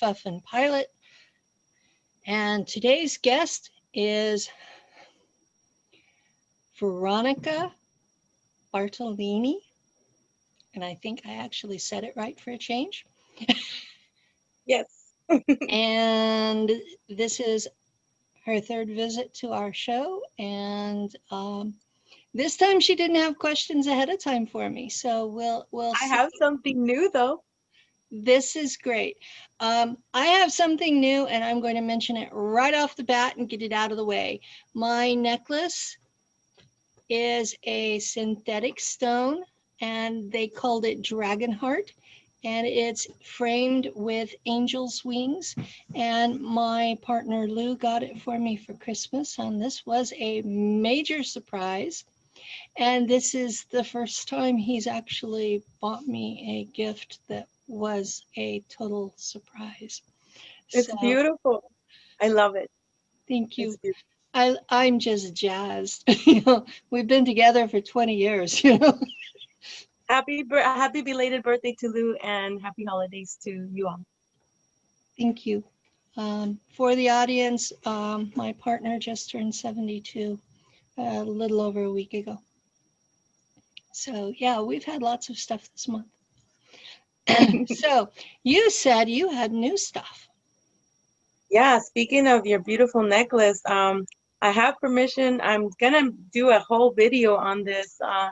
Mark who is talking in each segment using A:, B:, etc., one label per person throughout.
A: to Pilot. And today's guest is Veronica Bartolini. And I think I actually said it right for a change.
B: Yes.
A: and this is her third visit to our show. And um, this time she didn't have questions ahead of time for me. So we'll, we'll
B: I
A: see.
B: have something new though.
A: This is great. Um, I have something new and I'm going to mention it right off the bat and get it out of the way. My necklace is a synthetic stone and they called it Dragon Heart and it's framed with angel's wings. And my partner Lou got it for me for Christmas and this was a major surprise. And this is the first time he's actually bought me a gift that was a total surprise.
B: It's
A: So,
B: beautiful. I love it.
A: Thank you. I, I'm just jazzed. you know, we've been together for 20 years, you know.
B: Happy happy belated birthday to Lou and happy holidays to you all.
A: Thank you. Um, for the audience, um, my partner just turned 72 a little over a week ago. So yeah, we've had lots of stuff this month. so you said you had new stuff.
B: Yeah, speaking of your beautiful necklace, um, I have permission. I'm gonna do a whole video on this. Uh,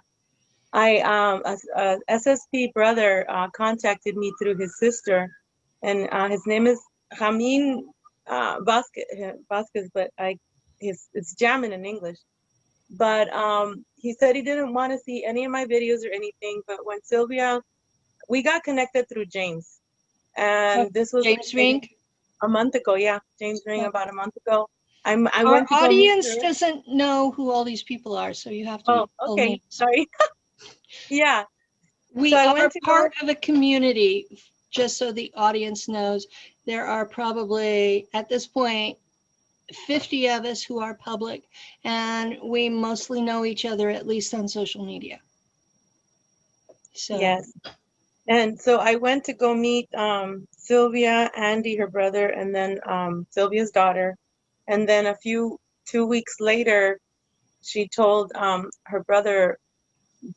B: I um, a, a SSP brother uh, contacted me through his sister, and uh, his name is Jamin uh, Vasquez, but I his it's Jamin in English. But um, he said he didn't want to see any of my videos or anything. But when Sylvia, we got connected through James, and oh, this was
A: James
B: like maybe a month ago. Yeah, James Rink
A: Oh.
B: about a month ago. I'm I
A: our audience doesn't know who all these people are, so you have to.
B: Oh, okay, sorry. yeah,
A: We
B: so
A: are
B: to go-
A: part of a community, just so the audience knows, there are probably, at this point, 50 of us who are public, and we mostly know each other, at least on social media. So,
B: yes. And so I went to go meet um, Sylvia, Andy, her brother, and then um, Sylvia's daughter. And then a few two weeks later, she told um, her brother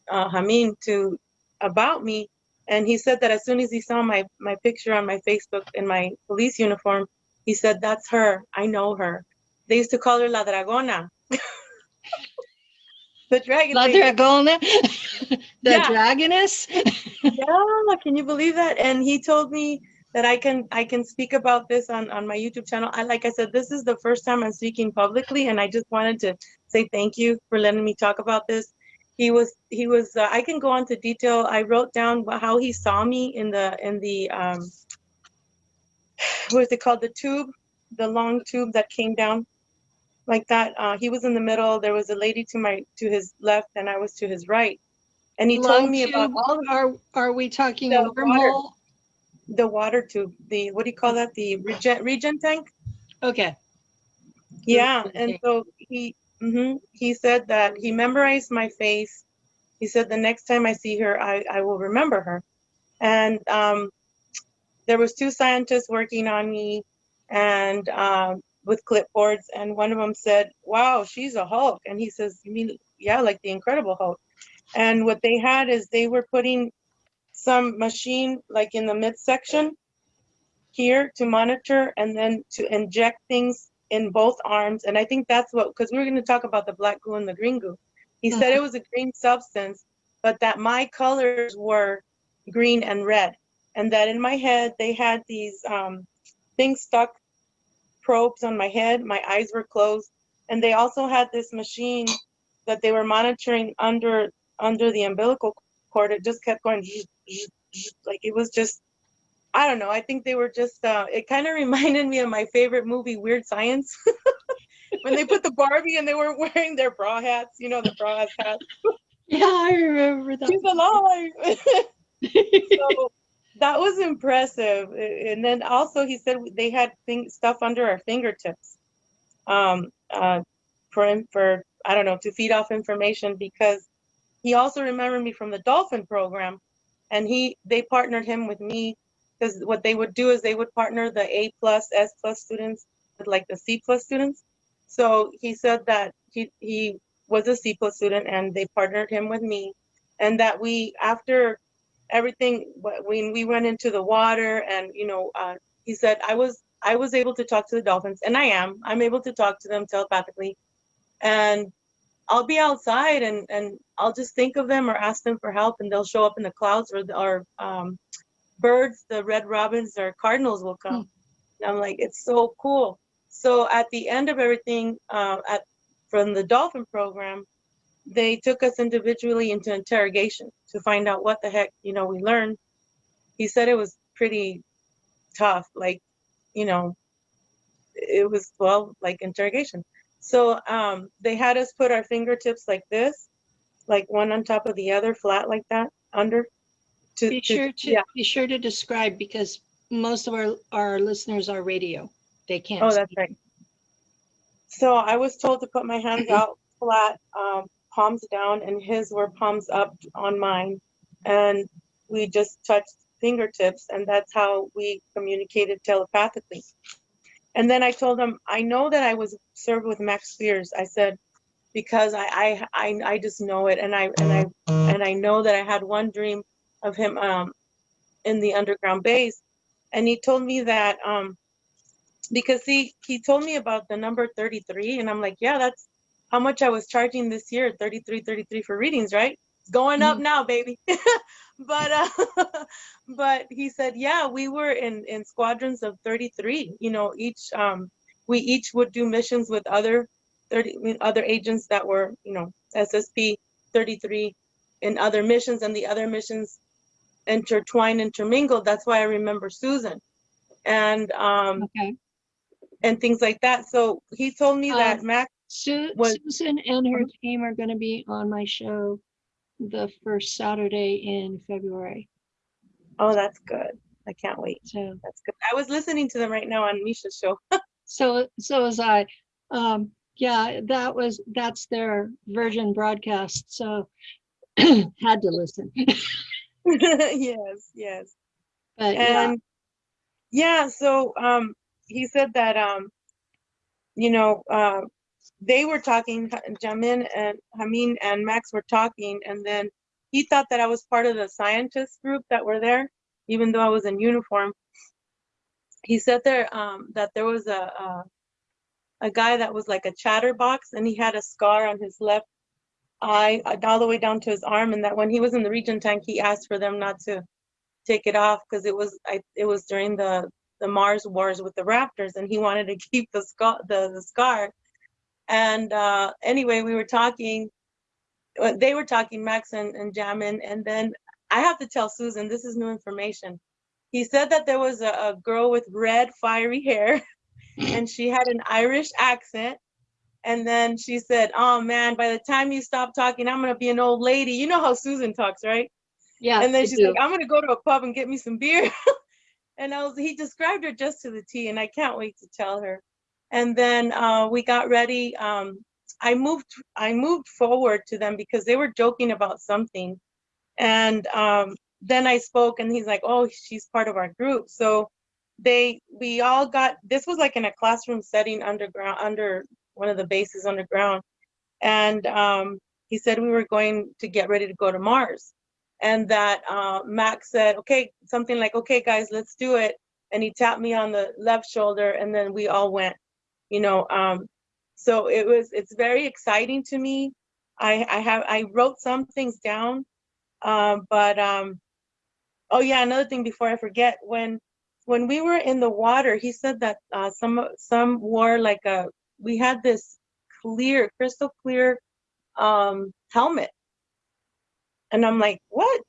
B: uh, Hamin to about me, and he said that as soon as he saw my my picture on my Facebook in my police uniform, he said, "That's her. I know her." They used to call her La Dragona. the dragon.
A: La
B: lady.
A: Dragona, the
B: Yeah.
A: Dragoness.
B: yeah can you believe that and he told me that i can i can speak about this on on my youtube channel i like i said this is the first time i'm speaking publicly and i just wanted to say thank you for letting me talk about this he was he was uh, i can go on to detail i wrote down how he saw me in the in the um what is it called the tube the long tube that came down like that uh he was in the middle there was a lady to my to his left and i was to his right and he told
A: Long
B: me about
A: tube,
B: all
A: Are, are we talking
B: The water. the water tube, the, what do you call that? The regen, regen tank?
A: Okay,
B: Yeah,
A: regen
B: and so he, hmm he said that he memorized my face. He said the next time I see her, I, I will remember her. And um, there was two scientists working on me and um, with clipboards, and one of them said, wow, she's a Hulk. And he says, you mean, yeah, like the Incredible Hulk. And what they had is they were putting some machine like in the midsection here to monitor and then to inject things in both arms. And I think that's what, because we are going to talk about the black goo and the green goo. He said it was a green substance, but that my colors were green and red. And that in my head, they had these um, things stuck, probes on my head. My eyes were closed. And they also had this machine that they were monitoring under under the umbilical cord. It just kept going, like it was just I don't know. I think they were just, uh, it kind of reminded me of my favorite movie, Weird Science. when they put the Barbie and they were wearing their bra hats, you know, the bra hats.
A: yeah, I remember that.
B: She's alive. so that was impressive. And then also he said they had thing, stuff under our fingertips um, uh, for, for, I don't know, to feed off information because he also remembered me from the dolphin program and he, they partnered him with me because what they would do is they would partner the A plus, S plus students with like the C plus students. So he said that he, he was a C plus student and they partnered him with me. And that we, after everything, when we went into the water and, you know, uh, he said, I was, I was able to talk to the dolphins and I am, I'm able to talk to them telepathically. And I'll be outside and, and I'll just think of them or ask them for help and they'll show up in the clouds or, the- or, um, birds, the red robins or cardinals will come. And I'm like, it's so cool. So at the end of everything, uh, at, from the dolphin program, they took us individually into interrogation to find out what the heck, you know, we learned. He said it was pretty tough, like, you know, it was, well, like interrogation. So um, they had us put our fingertips like this, like one on top of the other, flat like that, under. To,
A: Be
B: to-
A: sure to,
B: yeah.
A: be sure to describe because most of our, our listeners are radio. They can't.
B: Oh, that's
A: see.
B: right. So I was told to put my hands out flat, um, palms down, and his were palms up on mine. And we just touched fingertips, and that's how we communicated telepathically. And then I told him, I know that I was served with Max Spiers. I said, because I, I, I, I just know it, and I, and I, and I know that I had one dream of him, um, in the underground base, and he told me that, um, because he he told me about the number 33 and i'm like yeah that's how much i was charging this year 33 33 for readings right? It's going up now baby. But uh but he said yeah we were in in squadrons of 33 you know each um we each would do missions with other 30 other agents that were you know ssp 33 in other missions and the other missions intertwined intermingled. That's why i remember susan. And um
A: Okay.
B: and things like that. So he told me that
A: Um,
B: Max,
A: Su-
B: Was-
A: Susan and her
B: Uh-huh.
A: team are going to be on my show the first Saturday in February.
B: oh, that's good. I can't wait.
A: So,
B: That's good. I was listening to them right now on Misha's show.
A: so, so was I. Um, yeah, that was, that's their version broadcast. So had to listen.
B: yes, yes.
A: But yeah,
B: And yeah, so um, he said that um, you know, uh, they were talking. Jamin and Hamin and Max were talking, and then he thought that I was part of the scientist group that were there, even though I was in uniform. He said there um, that there was a, a a guy that was like a chatterbox, and he had a scar on his left eye, uh, all the way down to his arm, and that when he was in the regen tank, he asked for them not to take it off because it was I, it was during the the Mars wars with the Raptors, and he wanted to keep the scar the, the scar. And uh, anyway, we were talking. uh, They were talking, Max and, and Jamin, and then I have to tell Susan this is new information. He said that there was a, a girl with red fiery hair, and she had an Irish accent. And then she said, "Oh man, by the time you stop talking, I'm gonna be an old lady." You know how Susan talks, right?
A: yeah.
B: and then she's
A: do.
B: like, I'm gonna go to a pub and get me some beer. and I was he described her just to the T, and I can't wait to tell her. And then uh, we got ready. Um, I moved I moved forward to them because they were joking about something. And um, then I spoke and he's like, Oh, she's part of our group. So they we all got this was like in a classroom setting underground under one of the bases underground. And um, he said we were going to get ready to go to Mars and that uh, Max said, okay, something like, okay, guys, let's do it. And he tapped me on the left shoulder, and then we all went, you know. Um, so it was, it's very exciting to me. I, I have, I wrote some things down, um, but um, oh yeah, another thing before I forget, when when we were in the water, he said that uh, some some wore like a, we had this clear, crystal clear um, helmet and I'm like, what?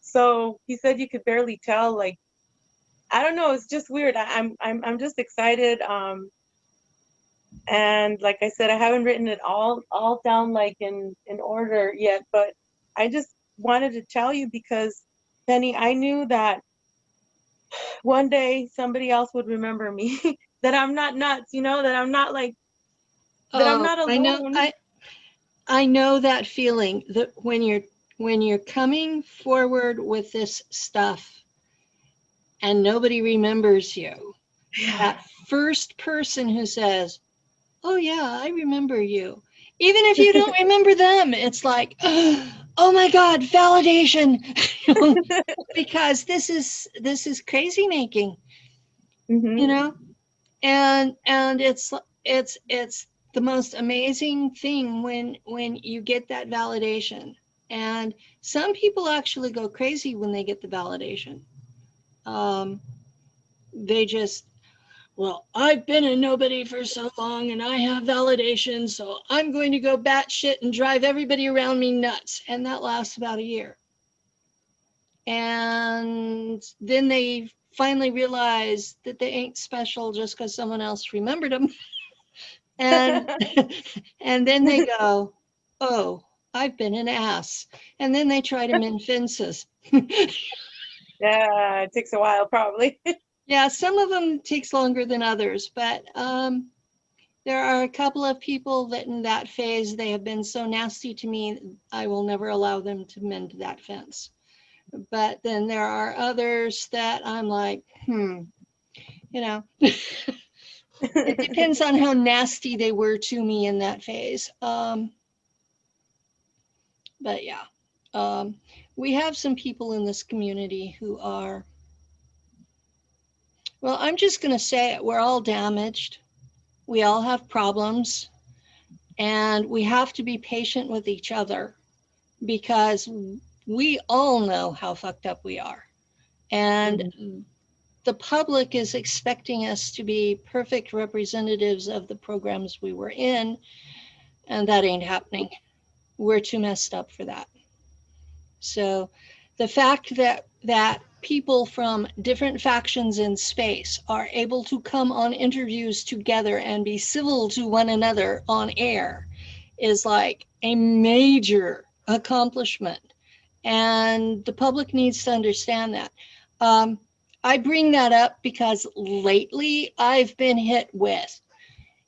B: So he said you could barely tell, like, I don't know, it's just weird. I, I'm I'm I'm just excited. Um and like I said, I haven't written it all all down like in in order yet, but I just wanted to tell you because Penny, I knew that one day somebody else would remember me, that I'm not nuts, you know, that I'm not like that I'm
A: Oh,
B: not
A: I know,
B: alone.
A: I, I know that feeling that when you're, when you're coming forward with this stuff, and nobody remembers you. That first person who says, Oh, yeah, I remember you. Even if you don't remember them, it's like, oh my God, validation. because this is this is crazy making,
B: Mhm.
A: you know? And and it's it's it's the most amazing thing when when you get that validation. And some people actually go crazy when they get the validation. Um, they just, well, I've been a nobody for so long and I have validation, so I'm going to go batshit and drive everybody around me nuts. And that lasts about a year. And then they finally realize that they ain't special just because someone else remembered them. and and then they go, oh, I've been an ass. And then they try to mend fences.
B: Yeah, it takes a while probably.
A: Yeah, some of them takes longer than others, but um, there are a couple of people that in that phase, they have been so nasty to me, I will never allow them to mend that fence. But then there are others that I'm like, hmm, you know, it depends on how nasty they were to me in that phase. Um, but yeah, um, we have some people in this community who are, well, I'm just going to say it. We're all damaged. We all have problems. And we have to be patient with each other because we all know how fucked up we are. And mm-hmm. the public is expecting us to be perfect representatives of the programs we were in. And that ain't happening. We're too messed up for that. So the fact that that people from different factions in space are able to come on interviews together and be civil to one another on air is like a major accomplishment. And the public needs to understand that. Um, I bring that up because lately I've been hit with,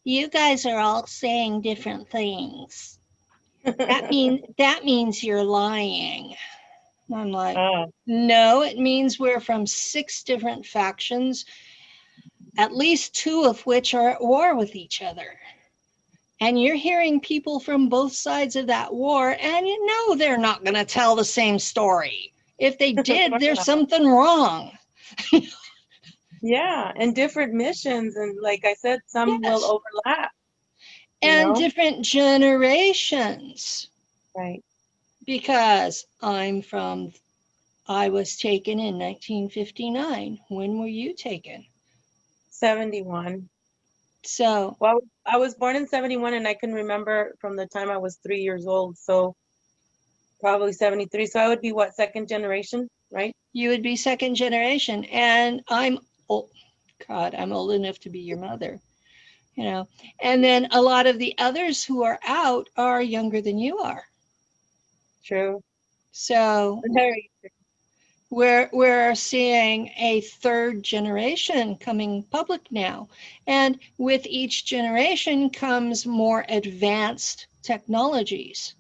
A: you guys are all saying different things. That means that means you're lying. I'm like,
B: Ah,
A: no, it means we're from six different factions, at least two of which are at war with each other. And you're hearing people from both sides of that war, and you know they're not going to tell the same story. If they did, there's something wrong.
B: yeah, and different missions, and like I said, some
A: Yes.
B: will overlap.
A: And
B: know?
A: different generations.
B: Right.
A: Because I'm from, I was taken in 1959. When were you taken?
B: 71.
A: So,
B: Well, I was born in 71 and I can remember from the time I was three years old. So probably 73. So I would be what, second generation, right?
A: you would be second generation and i'm old god i'm old enough to be your mother you know. And then a lot of the others who are out are younger than you are.
B: True.
A: so
B: Very true.
A: we're we're seeing a third generation coming public now. And with each generation comes more advanced technologies.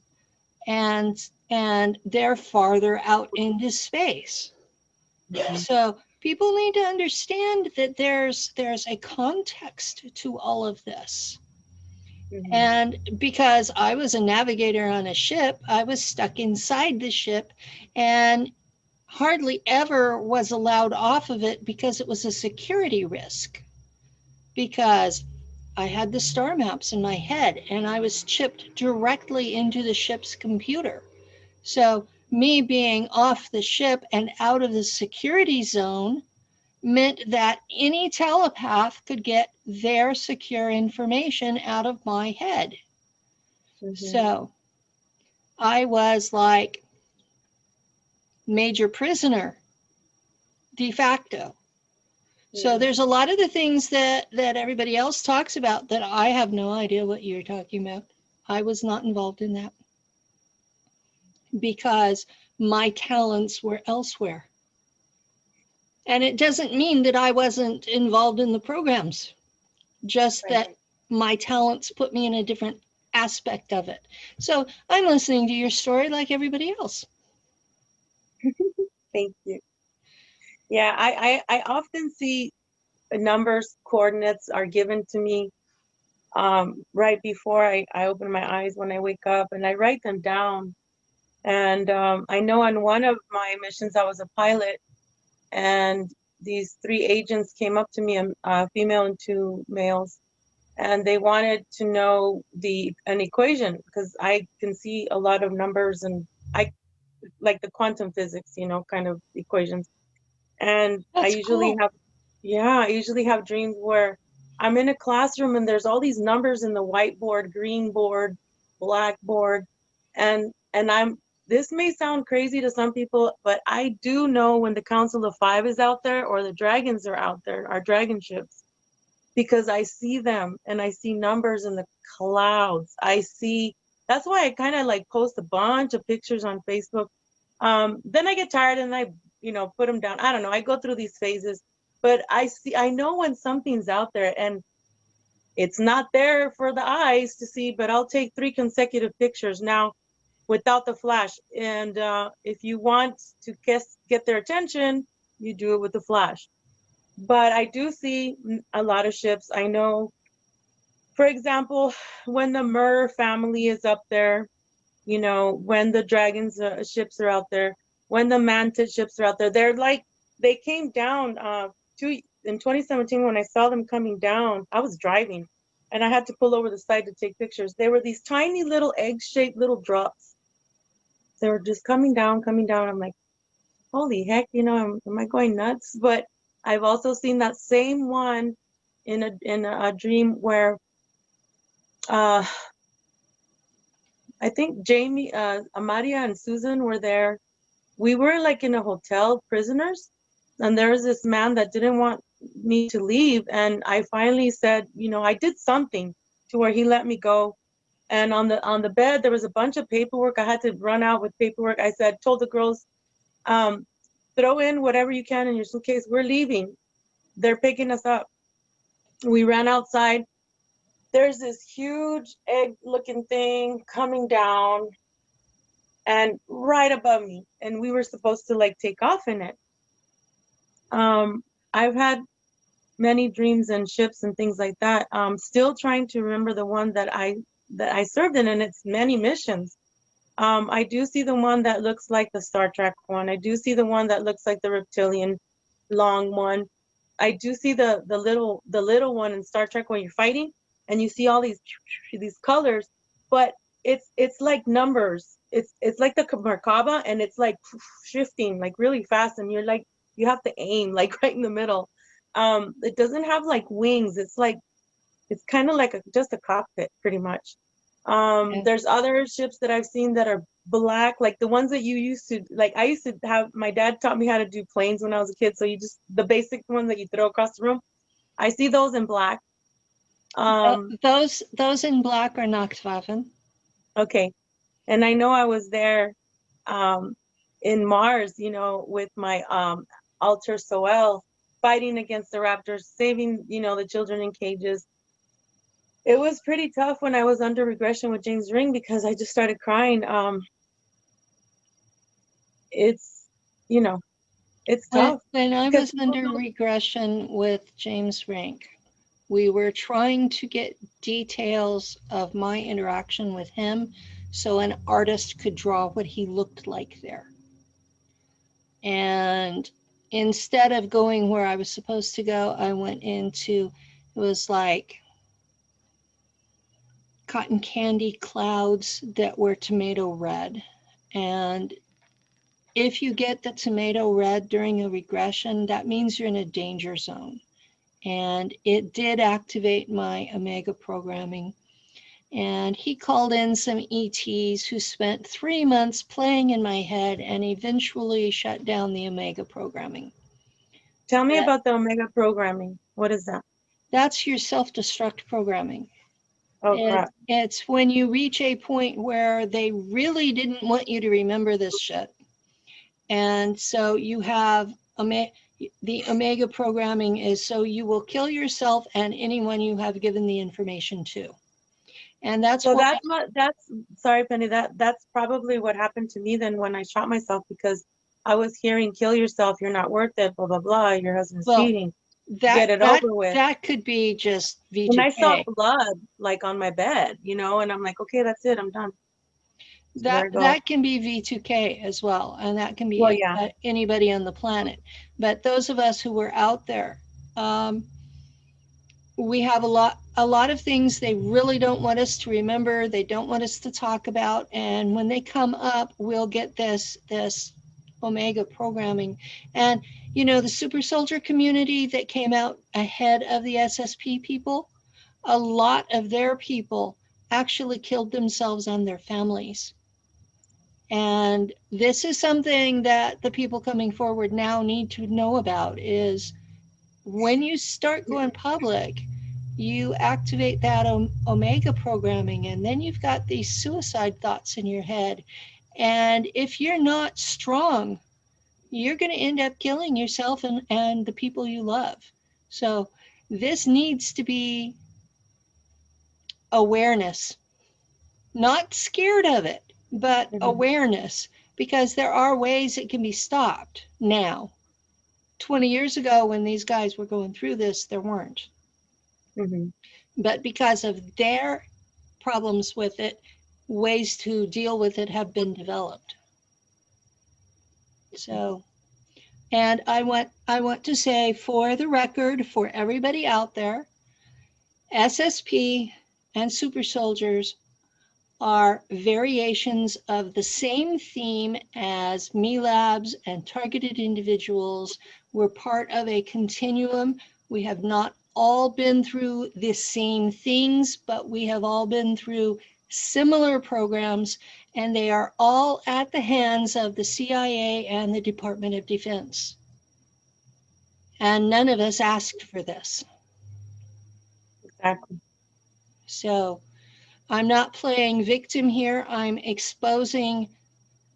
A: And and they're farther out into space. Mm-hmm. So people need to understand that there's there's a context to all of this.
B: Mhm.
A: And because I was a navigator on a ship, I was stuck inside the ship and hardly ever was allowed off of it because it was a security risk. Because I had the star maps in my head and I was chipped directly into the ship's computer. So me being off the ship and out of the security zone meant that any telepath could get their secure information out of my head.
B: Mhm.
A: So I was like major prisoner de facto. So
B: Mhm.
A: there's a lot of the things that that everybody else talks about that I have no idea what you're talking about. I was not involved in that because my talents were elsewhere. And it doesn't mean that I wasn't involved in the programs, just that my talents put me in a different aspect of it. So I'm listening to your story like everybody else.
B: Thank you. Yeah, I, I, I often see numbers, coordinates are given to me um, right before I, I open my eyes when I wake up and I write them down. And um, I know on one of my missions, I was a pilot and these three agents came up to me, a, a female and two males, and they wanted to know the an equation because I can see a lot of numbers and I like the quantum physics, you know, kind of equations. And I usually
A: cool.
B: have, yeah, I usually have dreams where I'm in a classroom and there's all these numbers in the whiteboard, green board, blackboard, and and I'm this may sound crazy to some people, but I do know when the Council of Five is out there or the dragons are out there, our dragon ships, because I see them and I see numbers in the clouds. I see, that's why I kind of like post a bunch of pictures on Facebook. Um, then I get tired and I, you know, put them down. I don't know. I go through these phases, but I see, I know when something's out there and it's not there for the eyes to see, but I'll take three consecutive pictures now without the flash. And uh, if you want to get, get their attention, you do it with the flash. But I do see a lot of ships. I know, for example, when the Mur family is up there, you know, when the dragons uh, ships are out there, when the mantis ships are out there, they're like, they came down uh, in 2017 when I saw them coming down, I was driving and I had to pull over the side to take pictures. They were these tiny little egg-shaped little drops. They were just coming down, coming down. I'm like, holy heck, you know, am, am I going nuts? But I've also seen that same one in a in a, a dream where uh I think Jamie, uh, Amaria and Susan were there. We were like in a hotel, prisoners, and there was this man that didn't want me to leave. And I finally said, you know, I did something to where he let me go. And on the on the bed, there was a bunch of paperwork. I had to run out with paperwork. I said, told the girls, um, throw in whatever you can in your suitcase. We're leaving. They're picking us up. We ran outside there's this huge egg looking thing coming down and right above me and we were supposed to like take off in it um i've had many dreams and ships and things like that um still trying to remember the one that i that i served in and it's many missions um i do see the one that looks like the star trek one i do see the one that looks like the reptilian long one i do see the the little the little one in star trek when you're fighting and you see all these these colors, but it's it's like numbers. It's it's like the Merkaba and it's like shifting like really fast and you're like you have to aim like right in the middle. Um, it doesn't have like wings. It's like it's kind of like a, just a cockpit pretty much. Um,
A: Yeah.
B: there's other ships that I've seen that are black, like the ones that you used to like. I used to have my dad taught me how to do planes when I was a kid. So you just the basic ones that you throw across the room. I see those in black. Um,
A: Those, those in black are Nachtwaffen.
B: Okay. And I know I was there um, in Mars, you know, with my um, Alter Soel fighting against the raptors, saving, you know, the children in cages. It was pretty tough when I was under regression with James Rink because I just started crying. Um, it's, you know, it's
A: When,
B: tough.
A: when I was under regression with James Rink, we were trying to get details of my interaction with him so an artist could draw what he looked like there. And instead of going where I was supposed to go, I went into, it was like cotton candy clouds that were tomato red. And if you get the tomato red during a regression, that means you're in a danger zone. And it did activate my Omega programming. And he called in some ETs who spent three months playing in my head and eventually shut down the Omega programming.
B: Tell me
A: Yeah.
B: about the Omega programming. What is that?
A: That's your self destruct programming.
B: Oh, crap.
A: It's when you reach a point where they really didn't want you to remember this shit. And so you have the Omega programming is so you will kill yourself and anyone you have given the information to. And that's
B: So that's what, that's, sorry, Penny, that, that's probably what happened to me then when I shot myself because I was hearing kill yourself, you're not worth it, blah blah blah, your husband's
A: Well,
B: cheating.
A: That,
B: Get it
A: that,
B: over with.
A: that could be just
B: And I saw
A: V2K.
B: blood like on my bed, you know, and I'm like, okay, that's it, I'm done.
A: That, that can be V2K as well, and that can be
B: Well, yeah.
A: anybody on the planet. But those of us who were out there, um, we have a lot, a lot of things they really don't want us to remember. They don't want us to talk about, and when they come up, we'll get this this Omega programming. And you know, the super soldier community that came out ahead of the SSP people, a lot of their people actually killed themselves and their families. And this is something that the people coming forward now need to know about is when you start going public, you activate that Om- Omega programming and then you've got these suicide thoughts in your head. And if you're not strong, you're going to end up killing yourself and, and the people you love. So this needs to be awareness, not scared of it, but
B: Mhm.
A: awareness, because there are ways it can be stopped now. 20 years ago, when these guys were going through this, there weren't.
B: Mhm.
A: But because of their problems with it, ways to deal with it have been developed. So, and I want I want to say for the record, for everybody out there, SSP and super soldiers are variations of the same theme as MILABs and targeted individuals. We're part of a continuum. We have not all been through the same things, but we have all been through similar programs, and they are all at the hands of the CIA and the Department of Defense. And none of us asked for this.
B: Exactly.
A: So I'm not playing victim here. I'm exposing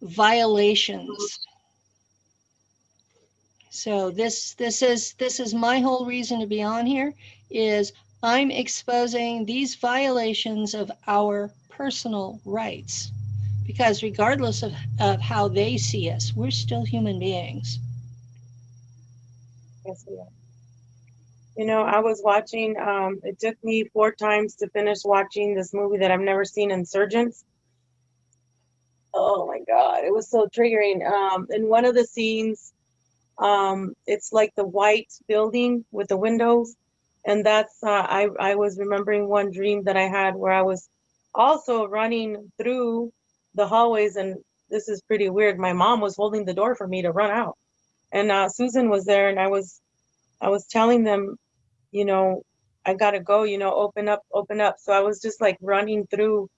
A: violations. So this this is this is my whole reason to be on here is I'm exposing these violations of our personal rights because regardless of, of how they see us, we're still human beings.
B: Yes, we are. You know, I was watching, um, it took me four times to finish watching this movie that I've never seen, Insurgents. Oh my God, it was so triggering. Um, in one of the scenes, um, it's like the white building with the windows. And that's, uh, I, I was remembering one dream that I had where I was also running through the hallways. And this is pretty weird. My mom was holding the door for me to run out. And uh, Susan was there and I was I was telling them, you know, I gotta go, you know, open up, open up. So I was just like running through.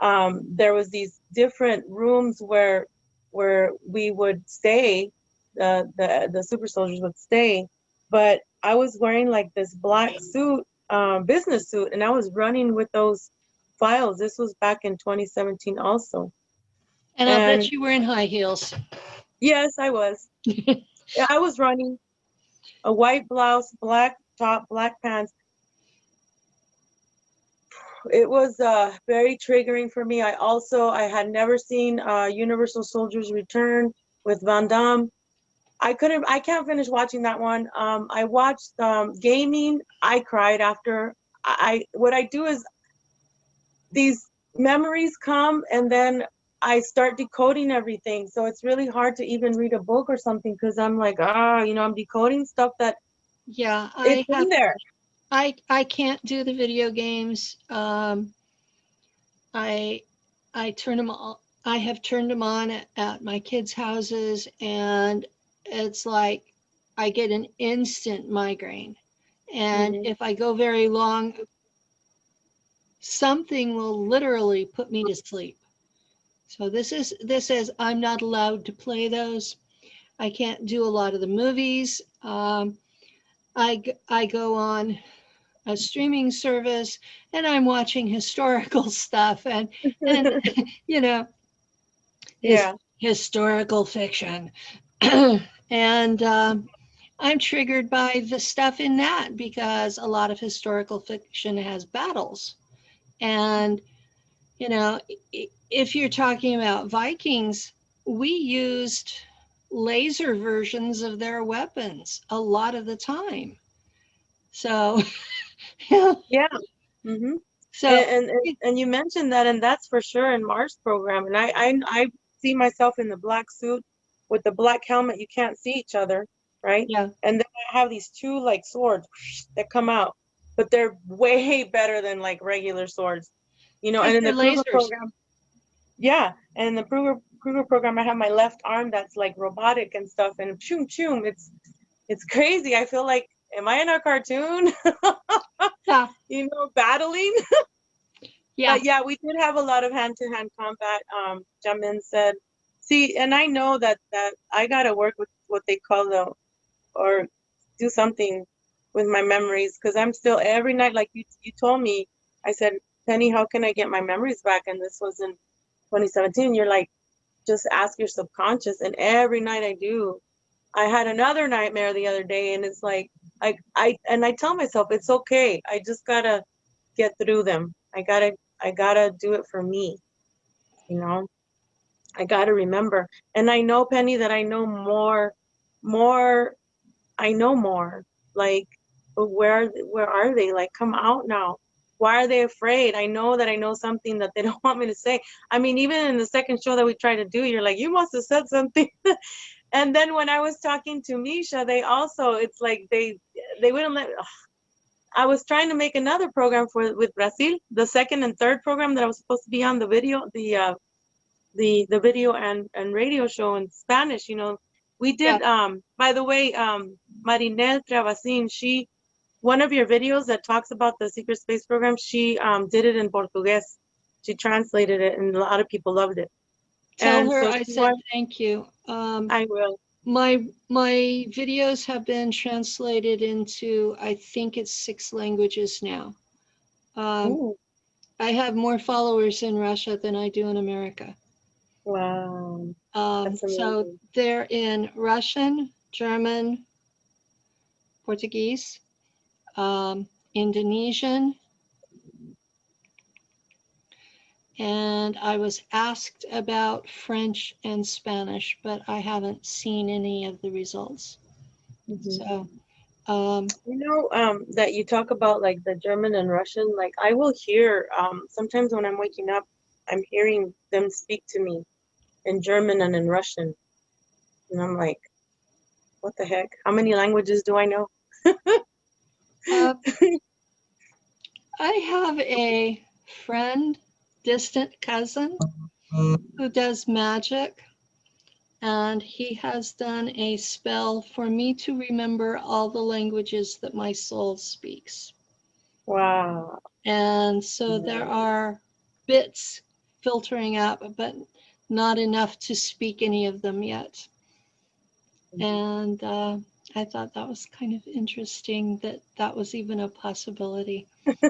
B: Um, there was these different rooms where where we would stay, the the the super soldiers would stay, but I was wearing like this black suit, um, business suit, and I was running with those files. This was back in 2017 also.
A: And I'll bet you were in high heels.
B: Yes, I was. yeah, I was running a white blouse, black top, black pants. It was uh, very triggering for me. I also I had never seen uh, Universal Soldiers Return with Van Damme. I couldn't. I can't finish watching that one. Um, I watched um, Gaming. I cried after. I I- what I do is these memories come and then I start decoding everything. So it's really hard to even read a book or something because I'm like, ah, you know, I'm decoding stuff that
A: Yeah, I
B: it's in there.
A: I I can't do the video games. Um, I I turn them on. I have turned them on at, at my kids' houses, and it's like I get an instant migraine. And
B: Mhm.
A: if I go very long, something will literally put me to sleep. So this is this is I'm not allowed to play those. I can't do a lot of the movies. Um, I go on a streaming service and I'm watching historical stuff and and you know
B: Yeah.
A: historical fiction and um, I'm triggered by the stuff in that because a lot of historical fiction has battles and you know if you're talking about Vikings we used laser versions of their weapons a lot of the time. So, yeah,
B: Yeah. hmm
A: so
B: and, and and you mentioned that, and that's for sure in Mars program. And I I I see myself in the black suit with the black helmet. You can't see each other, right?
A: yeah,
B: And then I have these two like swords that come out, but they're way better than like regular swords, you know. And in the Kruger program, yeah, and the Kruger Kruger program, I have my left arm that's like robotic and stuff, and choom choom. It's it's crazy. I feel like, am I in a cartoon?
A: yeah,
B: you know, battling.
A: yeah,
B: But yeah, we did have a lot of hand-to-hand combat. Um, Jamin said, see, and I know that that I gotta work with what they call the, or do something with my memories because I'm still every night, like you you told me. I said, Penny, how can I get my memories back? And this was in 2017. You're like, just ask your subconscious, and every night I do. I had another nightmare the other day, and it's like I I and I tell myself it's okay. I just gotta get through them. I gotta I gotta do it for me. You know, I gotta remember. And I know, Penny, that I know more, more. I know more. Like, where where are they? Like, come out now. Why are they afraid? I know that I know something that they don't want me to say. I mean, even in the second show that we tried to do, you're like, you must have said something. and then when I was talking to Misha, they also, it's like they they wouldn't let. ugh. I was trying to make another program for with Brazil, the second and third program that I was supposed to be on the video, the uh, the the video and and radio show in Spanish. You know, we did. Um, by the way, um, Marinel Travasin, she one of your videos that talks about the secret space program, she um did it in Portuguese. She translated it, and a lot of people loved it.
A: tell
B: And
A: her
B: so
A: I said
B: wa-
A: thank you. Um,
B: I will.
A: my my videos have been translated into I think it's six languages now. Um, I have more followers in Russia than I do in America.
B: wow,
A: Um, so they're in Russian, German, Portuguese, um, Indonesian. And I was asked about French and Spanish, but I haven't seen any of the results.
B: Mhm.
A: So, um,
B: You know, um, that you talk about like the German and Russian, like I will hear, um, sometimes when I'm waking up, I'm hearing them speak to me in German and in Russian. And I'm like, what the heck? How many languages do I know?
A: uh, I have a friend, distant cousin, who does magic. And he has done a spell for me to remember all the languages that my soul speaks.
B: Wow.
A: And so there are bits filtering up, but not enough to speak any of them yet. And uh, I thought that was kind of interesting that that was even a possibility.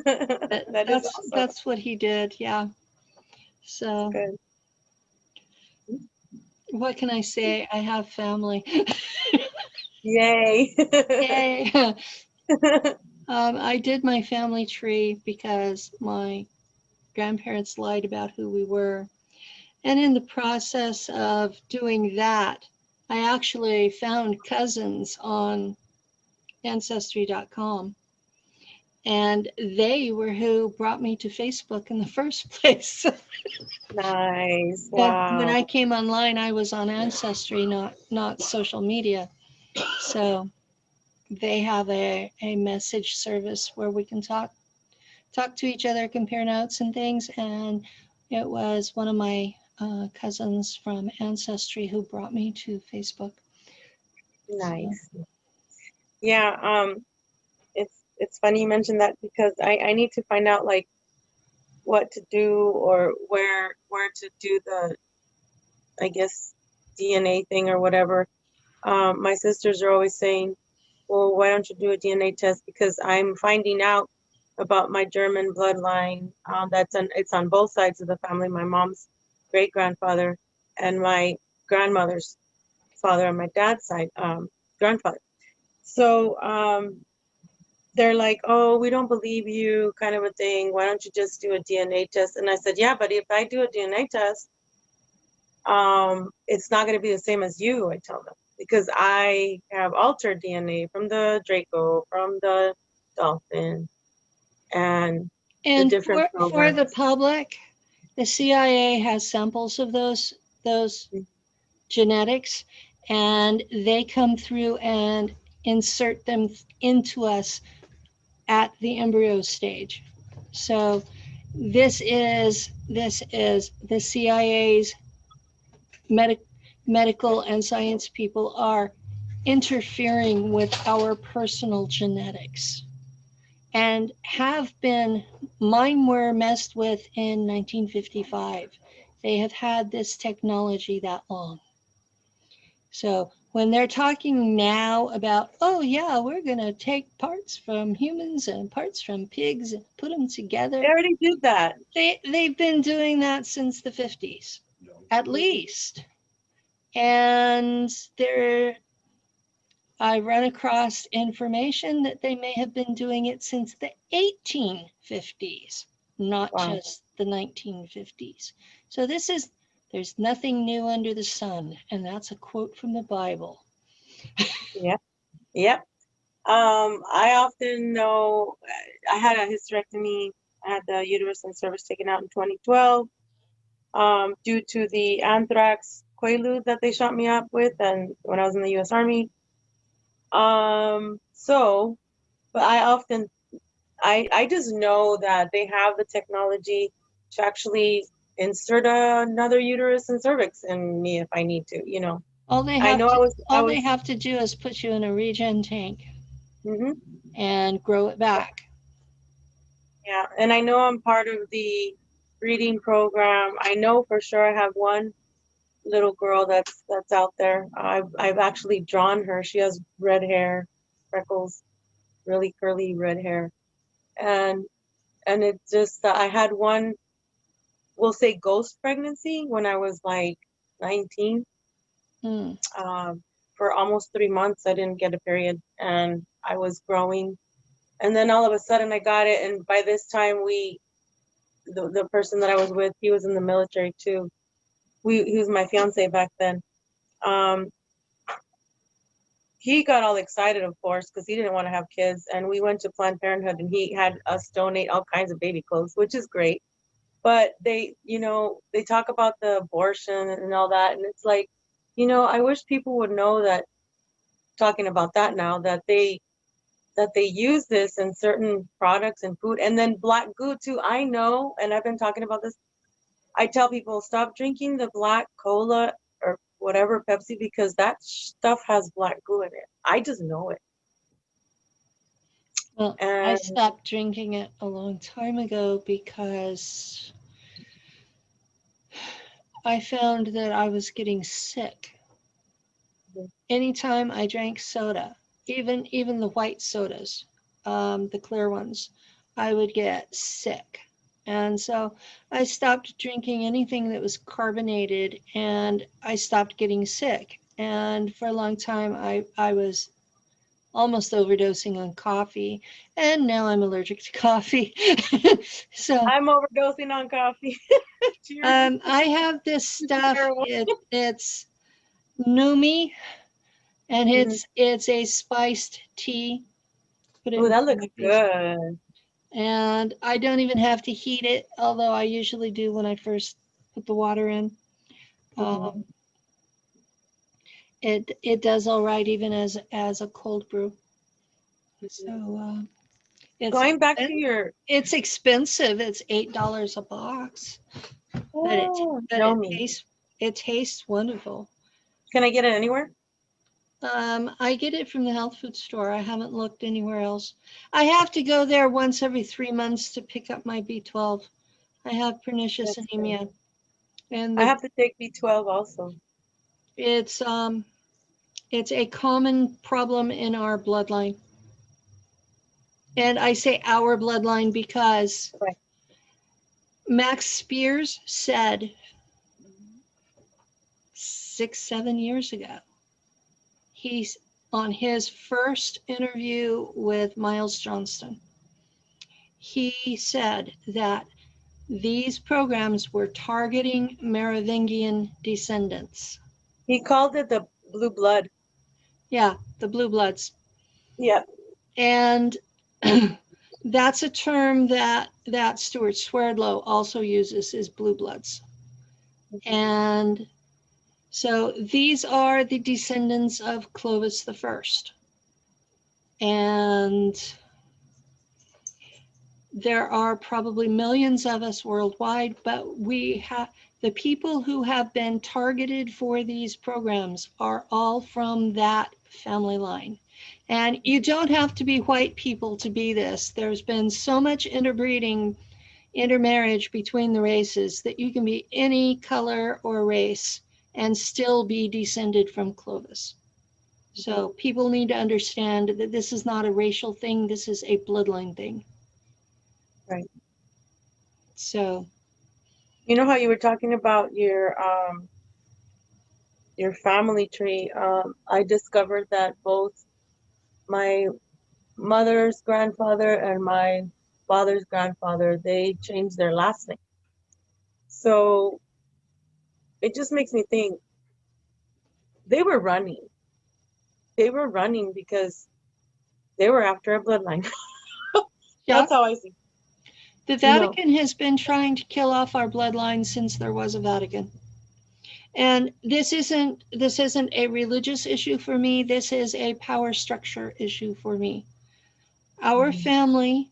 A: That,
B: That
A: that's
B: awesome.
A: that's what he did. Yeah. So
B: Good.
A: what can I say? I have family.
B: Yay.
A: Yay. um, I did my family tree because my grandparents lied about who we were. And in the process of doing that, I actually found cousins on ancestry.com. And they were who brought me to Facebook in the first place.
B: Nice.
A: When-
B: Wow.
A: When I came online, I was on Ancestry, not not social media. So they have a, a message service where we can talk talk to each other, compare notes and things. And it was one of my uh, cousins from Ancestry who brought me to Facebook.
B: Nice. Yeah, um, it's it's funny you mentioned that because I I need to find out like what to do or where where to do the I guess DNA thing or whatever. Um, my sisters are always saying, "Well, why don't you do a DNA test?" Because I'm finding out about my German bloodline. Um, that's on it's on both sides of the family. My mom's great grandfather and my grandmother's father on my dad's side, um, grandfather. So um, they're like, "Oh, we don't believe you," kind of a thing. Why don't you just do a DNA test? And I said, "Yeah, but if I do a DNA test, um, it's not going to be the same as you, I tell them, because I have altered DNA from the Draco, from the dolphin, and
A: And
B: different
A: for, for the public, the CIA has samples of those, those
B: Mm.
A: genetics and they come through and insert them into us at the embryo stage. So this is, this is the CIA's medic, medical and science people are interfering with our personal genetics and have been mine were messed with in 1955 they have had this technology that long. So when they're talking now about oh yeah we're going to take parts from humans and parts from pigs and put them together.
B: They already did that.
A: they they've been doing that since the 50s at least. And they're I run across information that they may have been doing it since the 1850s, not
B: Wow.
A: just the 1950s. So this is, there's nothing new under the sun. And that's a quote from the Bible. yeah.
B: Yep. Um, I often know I had a hysterectomy. I had the uterus and cervix taken out in 2012 um, due to the anthrax quaalude that they shot me up with, and when I was in the U.S. Army. Um, so, but I often, I I just know that they have the technology to actually insert another uterus and cervix in me if I need to. You know,
A: All they
B: I
A: have,
B: know I
A: to,
B: was. I
A: all
B: was
A: they have to do is put you in a regen tank
B: mhm.
A: and grow it back.
B: Yeah, and I know I'm part of the breeding program. I know for sure I have one little girl that's that's out there. I've I've actually drawn her. She has red hair, freckles, really curly red hair, and and it just uh, I had one, we'll say ghost pregnancy when I was like 19.
A: Hmm.
B: Um, for almost three months, I didn't get a period, and I was growing, and then all of a sudden I got it, and by this time we, the the person that I was with, he was in the military too. We he was my fiance back then. Um, he got all excited, of course, because he didn't want to have kids, and we went to Planned Parenthood, and he had us donate all kinds of baby clothes, which is great. But they, you know, they talk about the abortion and all that, and it's like, you know, I wish people would know that. Talking about that now, that they that they use this in certain products and food and then black goo too i know and i've been talking about this i tell people stop drinking the black cola or whatever pepsi because that stuff has black goo in it i just know it
A: Well, I stopped drinking it a long time ago because I found that I was getting sick. Anytime I drank soda, even even the white sodas, um, the clear ones, I would get sick. And so I stopped drinking anything that was carbonated and I stopped getting sick. And for a long time, I, I was almost overdosing on coffee. And now I'm allergic to coffee. so
B: i'm overdosing on coffee
A: um, I have this stuff. It, it's Numi, and
B: Mhm.
A: it's it's a spiced tea. Put it
B: Ooh,
A: in
B: that looks good
A: And I don't even have to heat it, although I usually do when I first put the water in.
B: Mhm.
A: Um, it it does all right even as as a cold brew. So uh, it's
B: going back to your
A: it's expensive. It's eight dollars a box, but it
B: oh,
A: but it tastes it tastes wonderful.
B: can i get it anywhere
A: Um, I get it from the health food store. I haven't looked anywhere else. I have to go there once every three months to pick up my B12. I have pernicious
B: That's
A: anemia. And
B: i have to take b12 also
A: it's, um, it's a common problem in our bloodline. And I say our bloodline because
B: Right.
A: Max Spiers said six, seven years ago, he's on his first interview with Miles Johnston. He said that these programs were targeting Merovingian descendants.
B: He called it the blue blood.
A: Yeah, the blue bloods.
B: Yeah.
A: And that's a term that that Stewart Swerdlow also uses is blue bloods. And so these are the descendants of Clovis the First. And there are probably millions of us worldwide, but we have the people who have been targeted for these programs are all from that family line. And you don't have to be white people to be this. There's been so much interbreeding, intermarriage between the races that you can be any color or race and still be descended from Clovis. So people need to understand that this is not a racial thing. This is a bloodline thing.
B: Right.
A: So,
B: You know how you were talking about your um your family tree? Um, I discovered that both my mother's grandfather and my father's grandfather, they changed their last name. So it just makes me think they were running. They were running because they were after a bloodline.
A: yeah,
B: That's how I see.
A: the. Vatican has been trying to kill off our bloodline since there was a Vatican. And this isn't this isn't a religious issue for me. This is a power structure issue for me. Our
B: Mhm.
A: family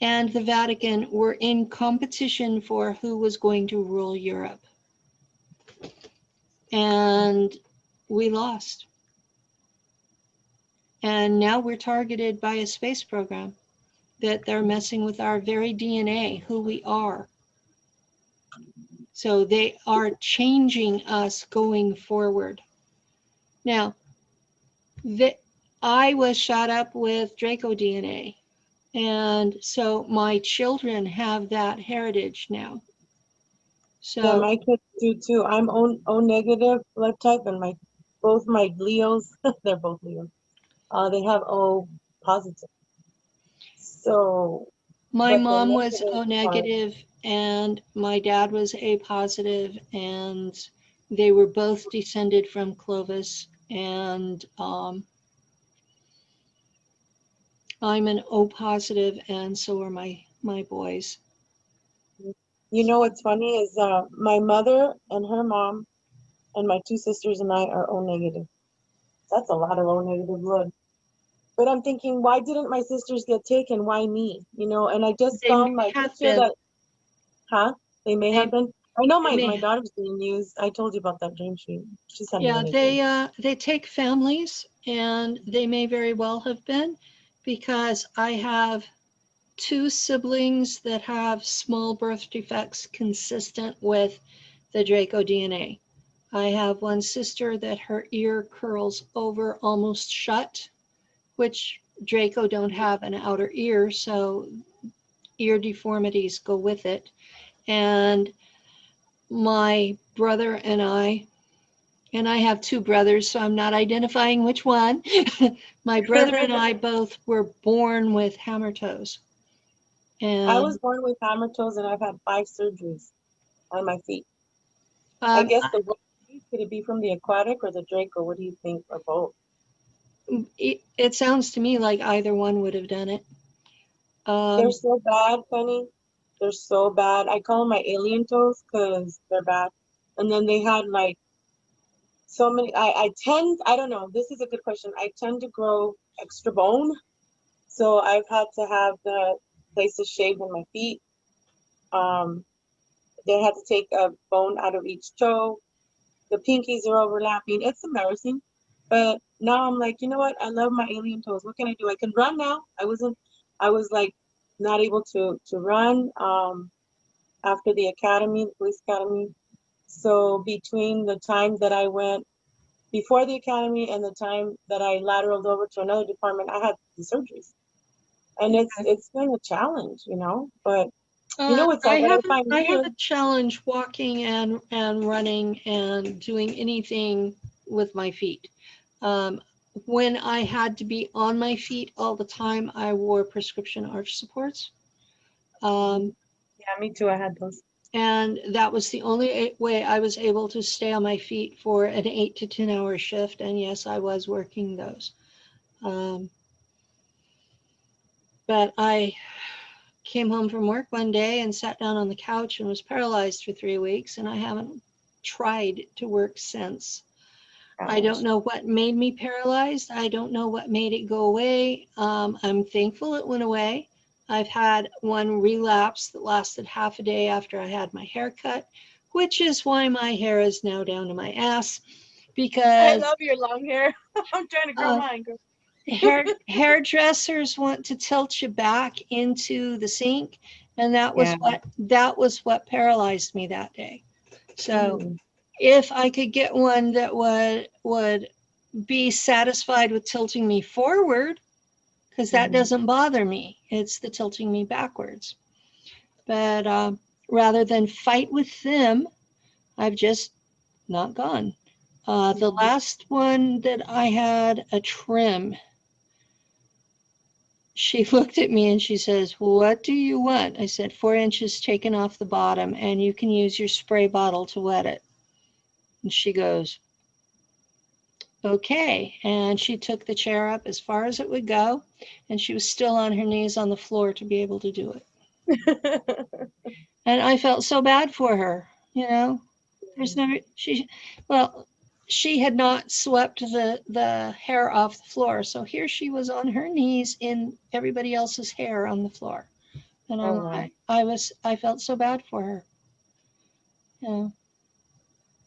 A: and the Vatican were in competition for who was going to rule Europe. And we lost. And now we're targeted by a space program that they're messing with our very DNA, who we are. So they are changing us going forward. Now, the, I was shot up with Draco DNA. And so my children have that heritage now.
B: Yeah, my kids do too. I'm O, o negative blood type, and my both my Leos, they're both Leos. Uh, they have O positive. So
A: my mom was
B: negative
A: O
B: part-
A: negative and my dad was A positive and they were both descended from Clovis and um, I'm an O positive and so are my my boys.
B: You know what's funny is uh, my mother and her mom, and my two sisters and I are O negative. That's a lot of O negative blood. But I'm thinking, why didn't my sisters get taken? Why me? You know, and I just
A: They
B: found my picture
A: been.
B: that, huh? They may
A: They-
B: have been. I know my, my daughter's being used. I told you about that dream she she sent me.
A: Yeah, they uh, they take families and they may very well have been because I have two siblings that have small birth defects consistent with the Draco DNA. I have one sister that her ear curls over almost shut, which Draco don't have an outer ear, so ear deformities go with it. And my brother and I, and I have two brothers, so I'm not identifying which one. my brother and I both were born with hammer toes. And
B: I was born with hammer toes and I've had five surgeries on my feet. I
A: um,
B: guess the could it be from the aquatic or the Draco? What do you think, or both?
A: it, it sounds to me like either one would have done it. Um,
B: They're so bad, Penny. They're so bad. I call them my alien toes because they're bad. And then they had like so many. I I tend. I don't know. This is a good question. I tend to grow extra bone, so I've had to have the places shaved in my feet. Um, they had to take a bone out of each toe. The pinkies are overlapping. It's embarrassing. But now I'm like, you know what? I love my alien toes. What can I do? I can run now. I wasn't, I was like not able to to run um after the academy, the police academy. So between the time that I went before the academy and the time that I lateraled over to another department, I had the surgeries. And it's it's been a challenge, you know, but you know
A: uh,
B: what's
A: I
B: I
A: have
B: find
A: I have a challenge walking and and running and doing anything with my feet. Um, when I had to be on my feet all the time, I wore prescription arch supports. Um,
B: Yeah, me too. I had those.
A: And that was the only way I was able to stay on my feet for an eight to 10 hour shift. And yes, I was working those. Um, but I came home from work one day and sat down on the couch and was paralyzed for three weeks. And I haven't tried to work since. I don't know what made me paralyzed. I don't know what made it go away. Um, I'm thankful it went away. I've had one relapse that lasted half a day after I had my hair cut, which is why my hair is now down to my ass Because I
B: love your long hair. I'm trying to grow
A: Uh,
B: mine. girl.
A: Hair hairdressers want to tilt you back into the sink and that was
B: Yeah.
A: what that was what paralyzed me that day. So
B: Mm.
A: if I could get one that would would be satisfied with tilting me forward, because that
B: Mhm.
A: doesn't bother me. It's the tilting me backwards. But um, rather than fight with them, I've just not gone. Uh, the
B: Mhm.
A: last one that I had a trim. She looked at me and she says, What do you want? I said, Four inches taken off the bottom, and you can use your spray bottle to wet it. And she goes, Okay. And she took the chair up as far as it would go, and she was still on her knees on the floor to be able to do it. And I felt so bad for her, you know. There's never she well, she had not swept the the hair off the floor. So here she was on her knees in everybody else's hair on the floor. And
B: Oh,
A: like, I was I felt so bad for her. Yeah.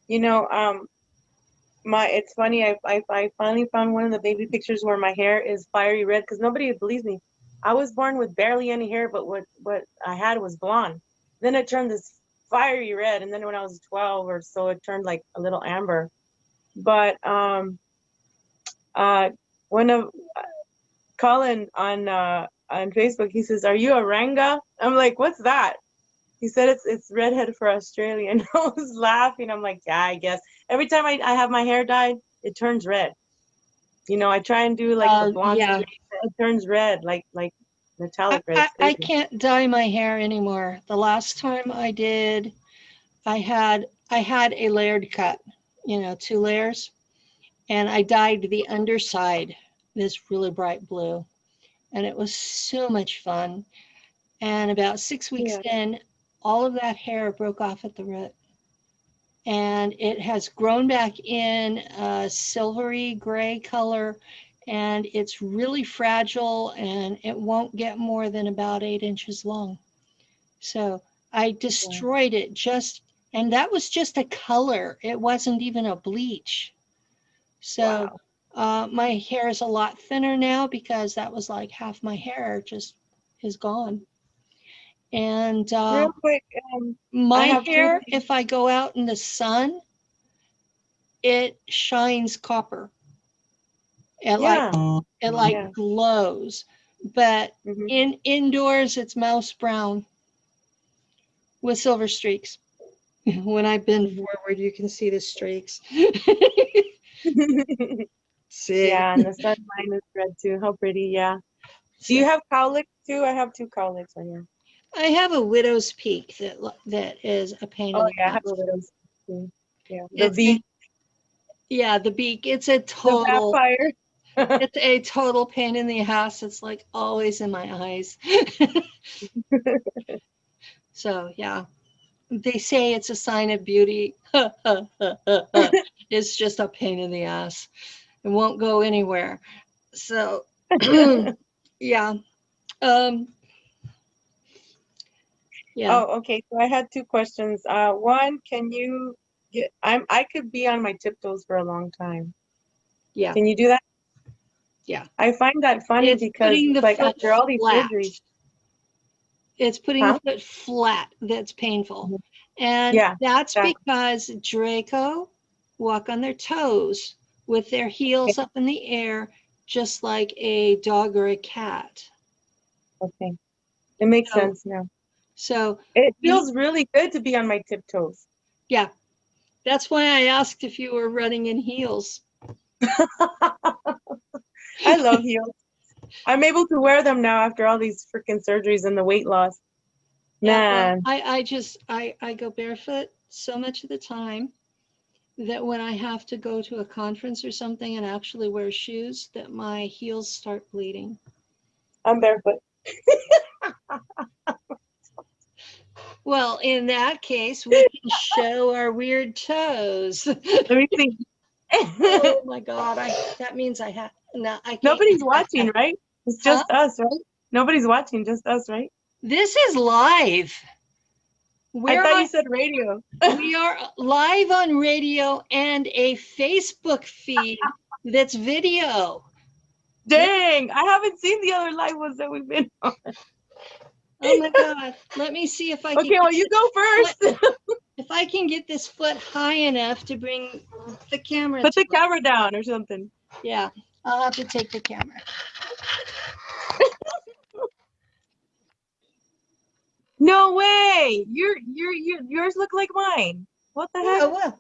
B: You know, um, my it's funny. I, I I finally found one of the baby pictures where my hair is fiery red because nobody believes me. I was born with barely any hair, but what what I had was blonde. Then it turned this fiery red, and then when I was 12 or so, it turned like a little amber. But um, uh, one of uh, Colin on uh on Facebook, he says, "Are you a Ranga?" I'm like, "What's that?" He said it's it's redhead for Australian. I was laughing. I'm like, yeah, I guess. Every time I, I have my hair dyed, it turns red. You know, I try and do like
A: Um,
B: the blonde
A: yeah.
B: it turns red, like like metallic red.
A: I, I can't dye my hair anymore. The last time I did, I had I had a layered cut, you know, two layers, and I dyed the underside this really bright blue, and it was so much fun. And about six weeks in, all of that hair broke off at the root, and it has grown back in a silvery gray color. And it's really fragile and it won't get more than about eight inches long. So I destroyed it just, and that was just a color. It wasn't even a bleach. So
B: Wow.
A: uh, my hair is a lot thinner now because that was like half my hair just is gone. And uh,
B: Real quick, um,
A: my
B: have two
A: hair, if I go out in the sun, it shines copper. It like
B: yeah.
A: it like
B: Yeah.
A: glows. But
B: mhm.
A: in indoors, it's mouse brown with silver streaks. when I bend mm-hmm. forward, you can see the streaks. see?
B: yeah, and the sun line is red too. How pretty, yeah. Do you have cowlicks too? I have two cowlicks on here.
A: I have a widow's peak that that is a pain oh, in
B: Oh
A: the
B: yeah, I have
A: ass.
B: a little too. Yeah. The
A: It's a-
B: V,
A: Yeah, the beak. It's a
B: the
A: total.
B: vampire.
A: it's a total pain in the ass. It's like always in my eyes. so yeah, they say it's a sign of beauty. it's just a pain in the ass. It won't go anywhere. So yeah. Um yeah.
B: Oh, okay. So I had two questions. Uh, one, can you get, I'm, I could be on my tiptoes for a long time.
A: Yeah.
B: Can you do that?
A: Yeah.
B: I find that funny
A: It's
B: because like after all these
A: flat.
B: surgeries,
A: It's putting
B: Huh?
A: the foot flat that's painful.
B: Mhm.
A: And
B: Yeah,
A: that's
B: exactly.
A: because Draco walk on their toes with their heels up in the air, just like a dog or a cat.
B: okay. It makes
A: So-
B: sense now.
A: So
B: It feels really good to be on my tiptoes.
A: yeah, that's why I asked if you were running in heels.
B: I love heels. I'm able to wear them now after all these freaking surgeries and the weight loss.
A: Yeah,
B: Man,
A: I, I just, I, I go barefoot so much of the time that when I have to go to a conference or something and actually wear shoes, that my heels start bleeding.
B: I'm barefoot.
A: Well, in that case, we can show our weird toes.
B: Let me see.
A: Oh my God, I, that means I have, no, I can't.
B: Nobody's watching, right? It's just us, right? Nobody's watching, just us, right?
A: This is live.
B: I
A: We're
B: thought
A: on-
B: you said radio.
A: we are live on radio and a Facebook feed that's video.
B: Dang, I haven't seen the other live ones that we've been on.
A: Oh my God. Let me see if I can,
B: Okay, well, you go first.
A: if I can get this foot high enough to bring the camera.
B: Put the camera down or something.
A: Yeah, I'll have to take the camera.
B: No way. Your your your yours look like mine. What the heck?
A: Oh, well.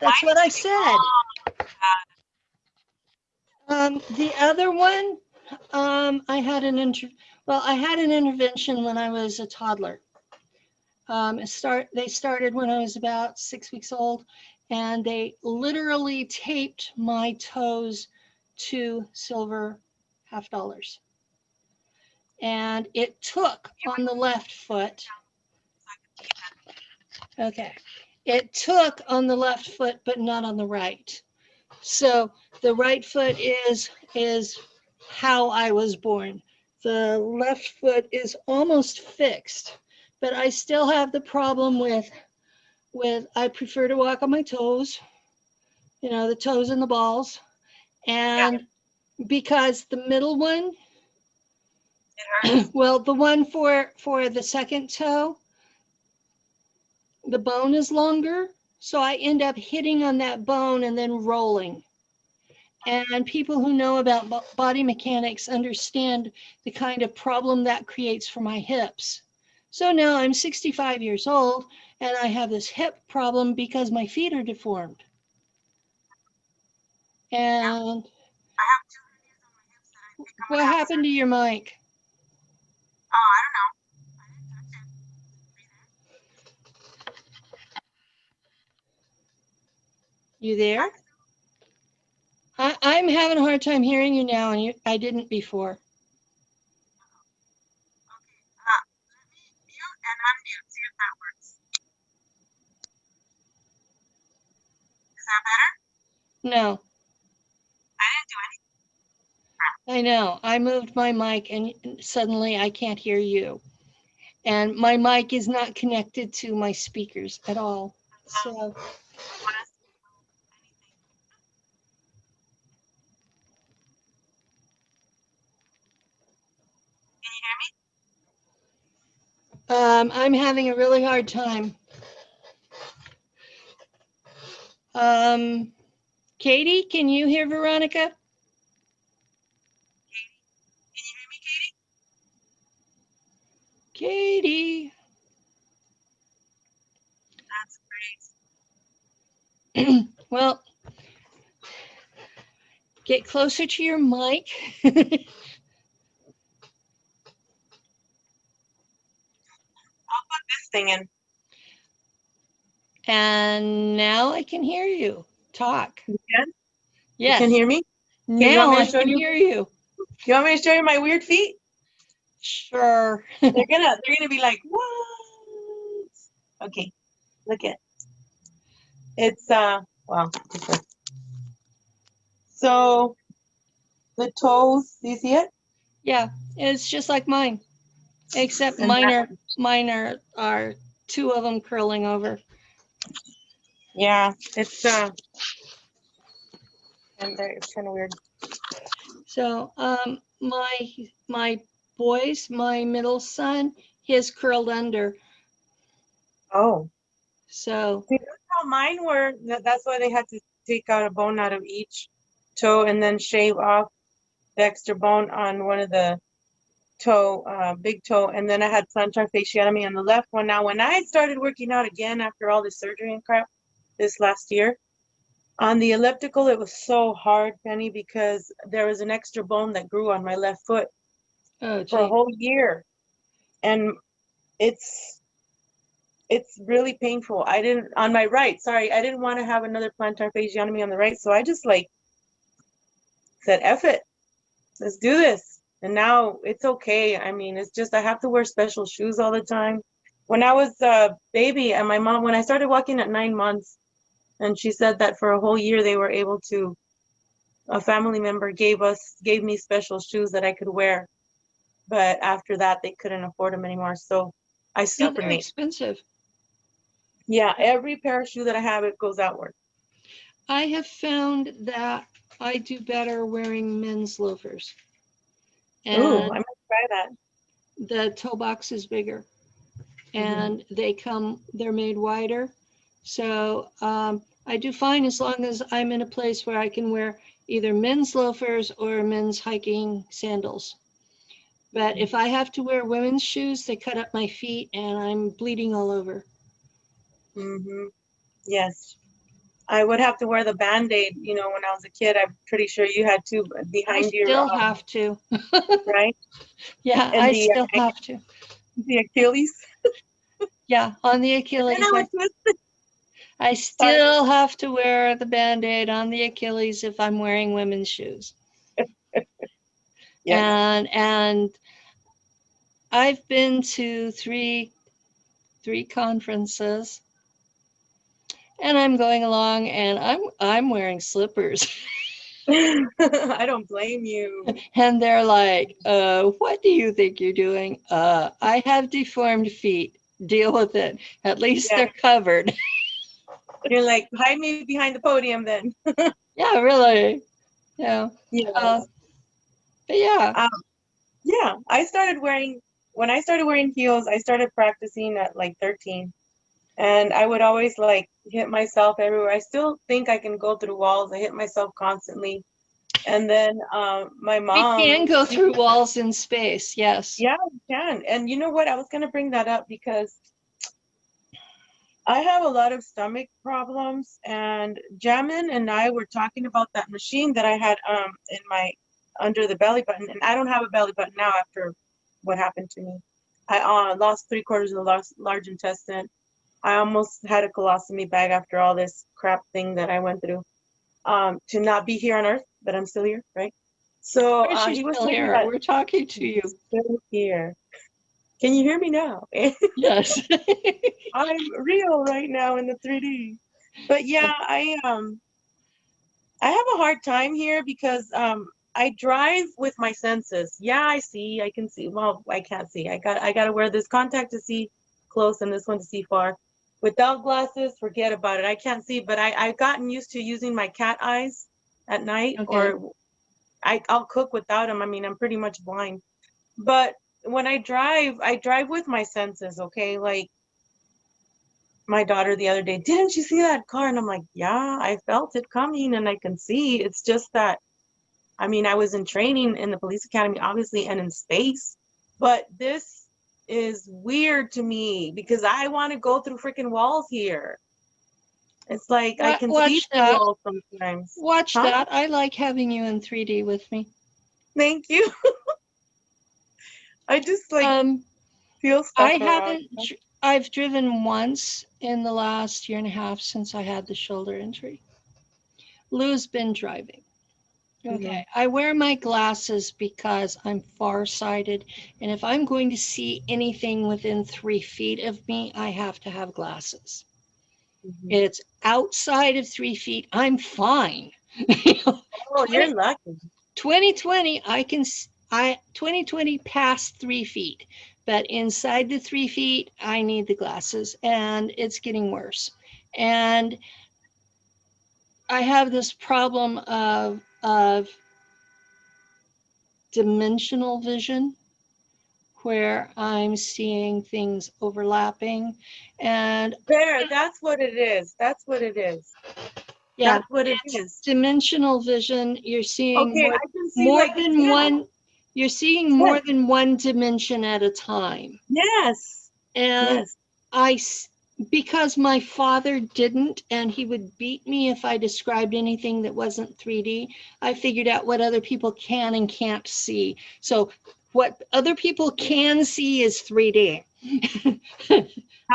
A: That's what I said. Um, the other one, um, I had an inter, well, I had an intervention when I was a toddler. Um, start, they started when I was about six weeks old and they literally taped my toes to silver half dollars. And it took on the left foot. Okay. It took on the left foot, but not on the right. So the right foot is, is how I was born. The left foot is almost fixed, but I still have the problem with, with, I prefer to walk on my toes, you know, the toes and the balls. And because the middle one, well, the one for, for the second toe, the bone is longer, so I end up hitting on that bone and then rolling. And people who know about body mechanics understand the kind of problem that creates for my hips. So now I'm 65 years old and I have this hip problem because my feet are deformed. And what happened to your mic? Oh, I don't know. You there? I, I'm having a hard time hearing you now and you, I didn't before. No. I know. I moved my mic and suddenly I can't hear you. And my mic is not connected to my speakers at all. So. Can you hear me? um, I'm having a really hard time. Um, Katie, can you hear Veronica? Katie. Can you hear me, Katie? Katie. That's great. Well, get closer to your mic.
B: I'll put this thing in.
A: And now I can hear you. Talk.
B: You can? You can hear me?
A: now I can
B: you?
A: hear you.
B: You want me to show you my weird feet?
A: Sure.
B: They're gonna they're gonna be like, what? Okay, look it. It's uh wow. okay. So the toes, do you see it?
A: Yeah, it's just like mine, except
B: And
A: mine are, mine are, are two of them curling over.
B: Yeah, it's uh and it's kind of weird.
A: So, um, my, my boys, my middle son, his curled under.
B: Oh.
A: So,
B: See, that's how mine were. That's why they had to take out a bone out of each toe and then shave off the extra bone on one of the toe, uh, big toe. And then I had plantar fasciotomy on the left one. Now, when I started working out again after all this surgery and crap this last year, on the elliptical, it was so hard, Penny, because there was an extra bone that grew on my left foot
A: oh,
B: for a whole year. And it's it's really painful. I didn't on my right, sorry, I didn't want to have another plantar fasciotomy on the right, so I just like said, F it, let's do this. And now it's okay. I mean, it's just I have to wear special shoes all the time. When I was a baby and my mom, when I started walking at nine months, and she said that for a whole year they were able to, a family member gave us, gave me special shoes that I could wear. But after that, they couldn't afford them anymore. So I
A: Yeah, they're expensive.
B: Yeah, every pair of shoe that I have, it goes outward.
A: I have found that I do better wearing men's loafers.
B: Ooh, I might try that.
A: the toe box is bigger.
B: Mhm.
A: And they come, they're made wider. So um, I do fine as long as I'm in a place where I can wear either men's loafers or men's hiking sandals. But if I have to wear women's shoes, they cut up my feet and I'm bleeding all over.
B: Mm-hmm. Yes. I would have to wear the Band-Aid, you know, when I was a kid. I'm pretty sure you had to
A: I
B: behind your,
A: still
B: um,
A: have to.
B: right?
A: Yeah,
B: And
A: I
B: the, uh,
A: still have to.
B: The Achilles.
A: Yeah, on the Achilles.
B: And I
A: I- I still have to wear the Band-Aid on the Achilles if I'm wearing women's shoes.
B: Yes.
A: And, and I've been to three, three conferences. And I'm going along and I'm, I'm wearing slippers.
B: I don't blame you.
A: And they're like, uh, what do you think you're doing? Uh, I have deformed feet. Deal with it. At least
B: Yeah.
A: they're covered.
B: You're like, hide me behind the podium then.
A: Yeah, really. Yeah.
B: Yeah.
A: Uh, but yeah.
B: yeah. I started wearing, when I started wearing heels, I started practicing at like 13. And I would always like hit myself everywhere. I still think I can go through walls. I hit myself constantly. And then um, my
A: We
B: mom.
A: can go through walls in space. Yes.
B: Yeah, we can. And you know what? I was going to bring that up because I have a lot of stomach problems and Jamin and I were talking about that machine that I had um in my under the belly button and I don't have a belly button now after what happened to me. I uh, lost three quarters of the large, large intestine. I almost had a colostomy bag after all this crap thing that I went through. Um, to not be here on earth, but I'm still here, right? So uh, he was
A: still here? We're talking to you.
B: still here. Can you hear me now?
A: Yes.
B: I'm real right now in the 3D. But yeah, I um I have a hard time here because um I drive with my senses. Yeah, I see, I can see. Well, I can't see. I got I got to wear this contact to see close and this one to see far. Without glasses, forget about it. I can't see, but I I've gotten used to using my cat eyes at night okay. or I I'll cook without them. I mean, I'm pretty much blind. But when I drive, I drive with my senses, okay? Like my daughter the other day, didn't you see that car? And I'm like, yeah, I felt it coming and I can see. It's just that, I mean, I was in training in the police academy, obviously, and in space, but this is weird to me because I want to go through freaking walls here. It's like I can
A: watch
B: see
A: that.
B: walls sometimes.
A: Watch
B: Huh?
A: that. I like having you in 3D with me.
B: Thank you. I just like
A: Um,
B: feel stuff
A: I
B: around,
A: haven't, I've driven once in the last year and a half since I had the shoulder injury. Lou's been driving. Okay, I wear my glasses because I'm farsighted. And if I'm going to see anything within three feet of me, I have to have glasses.
B: Mhm.
A: It's outside of three feet, I'm fine.
B: Oh, you're lucky.
A: 2020, I can, I, 2020 past three feet, but inside the three feet, I need the glasses and it's getting worse. And I have this problem of, of dimensional vision where I'm seeing things overlapping and
B: There, that's what it is. That's what it is.
A: yeah,
B: That's what it is.
A: dimensional vision, you're seeing
B: Okay,
A: more
B: see
A: more
B: like
A: than one you're seeing more
B: Yes.
A: than one dimension at a time
B: Yes.
A: and
B: Yes.
A: i because my father didn't and he would beat me if i described anything that wasn't 3d i figured out what other people can and can't see so what other people can see is 3D.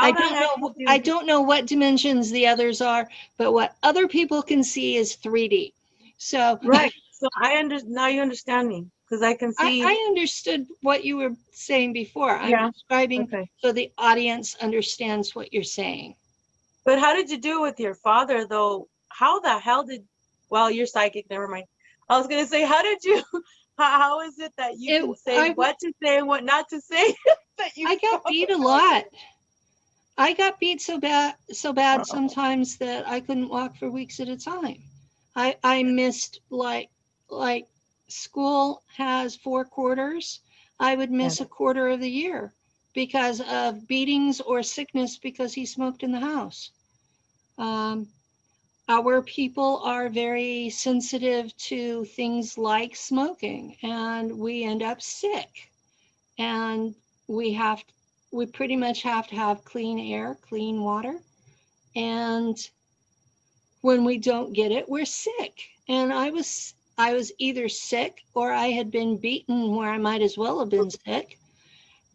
A: I don't know,
B: you
A: I
B: do-
A: don't know what dimensions the others are, but what other people can see is 3D. So
B: Right, so I under, now you understand me, because I can
A: I,
B: see,
A: I understood what you were saying before. I'm
B: Yeah,
A: describing
B: okay.
A: so the audience understands what you're saying.
B: But how did you do with your father, though? How the hell did, well, you're psychic, never mind. I was gonna say, how did you, how, how is it that you
A: It-
B: can say
A: I-
B: what to say and what not to say? That you
A: I got beat a lot. I got beat so bad, so bad
B: Uh-oh.
A: sometimes that I couldn't walk for weeks at a time. I, I missed like, like school has four quarters. I would miss a quarter of the year because of beatings or sickness because he smoked in the house. Um, our people are very sensitive to things like smoking and we end up sick. And we have, we pretty much have to have clean air, clean water. And when we don't get it, we're sick. And I was, I was either sick or I had been beaten where I might as well have been sick.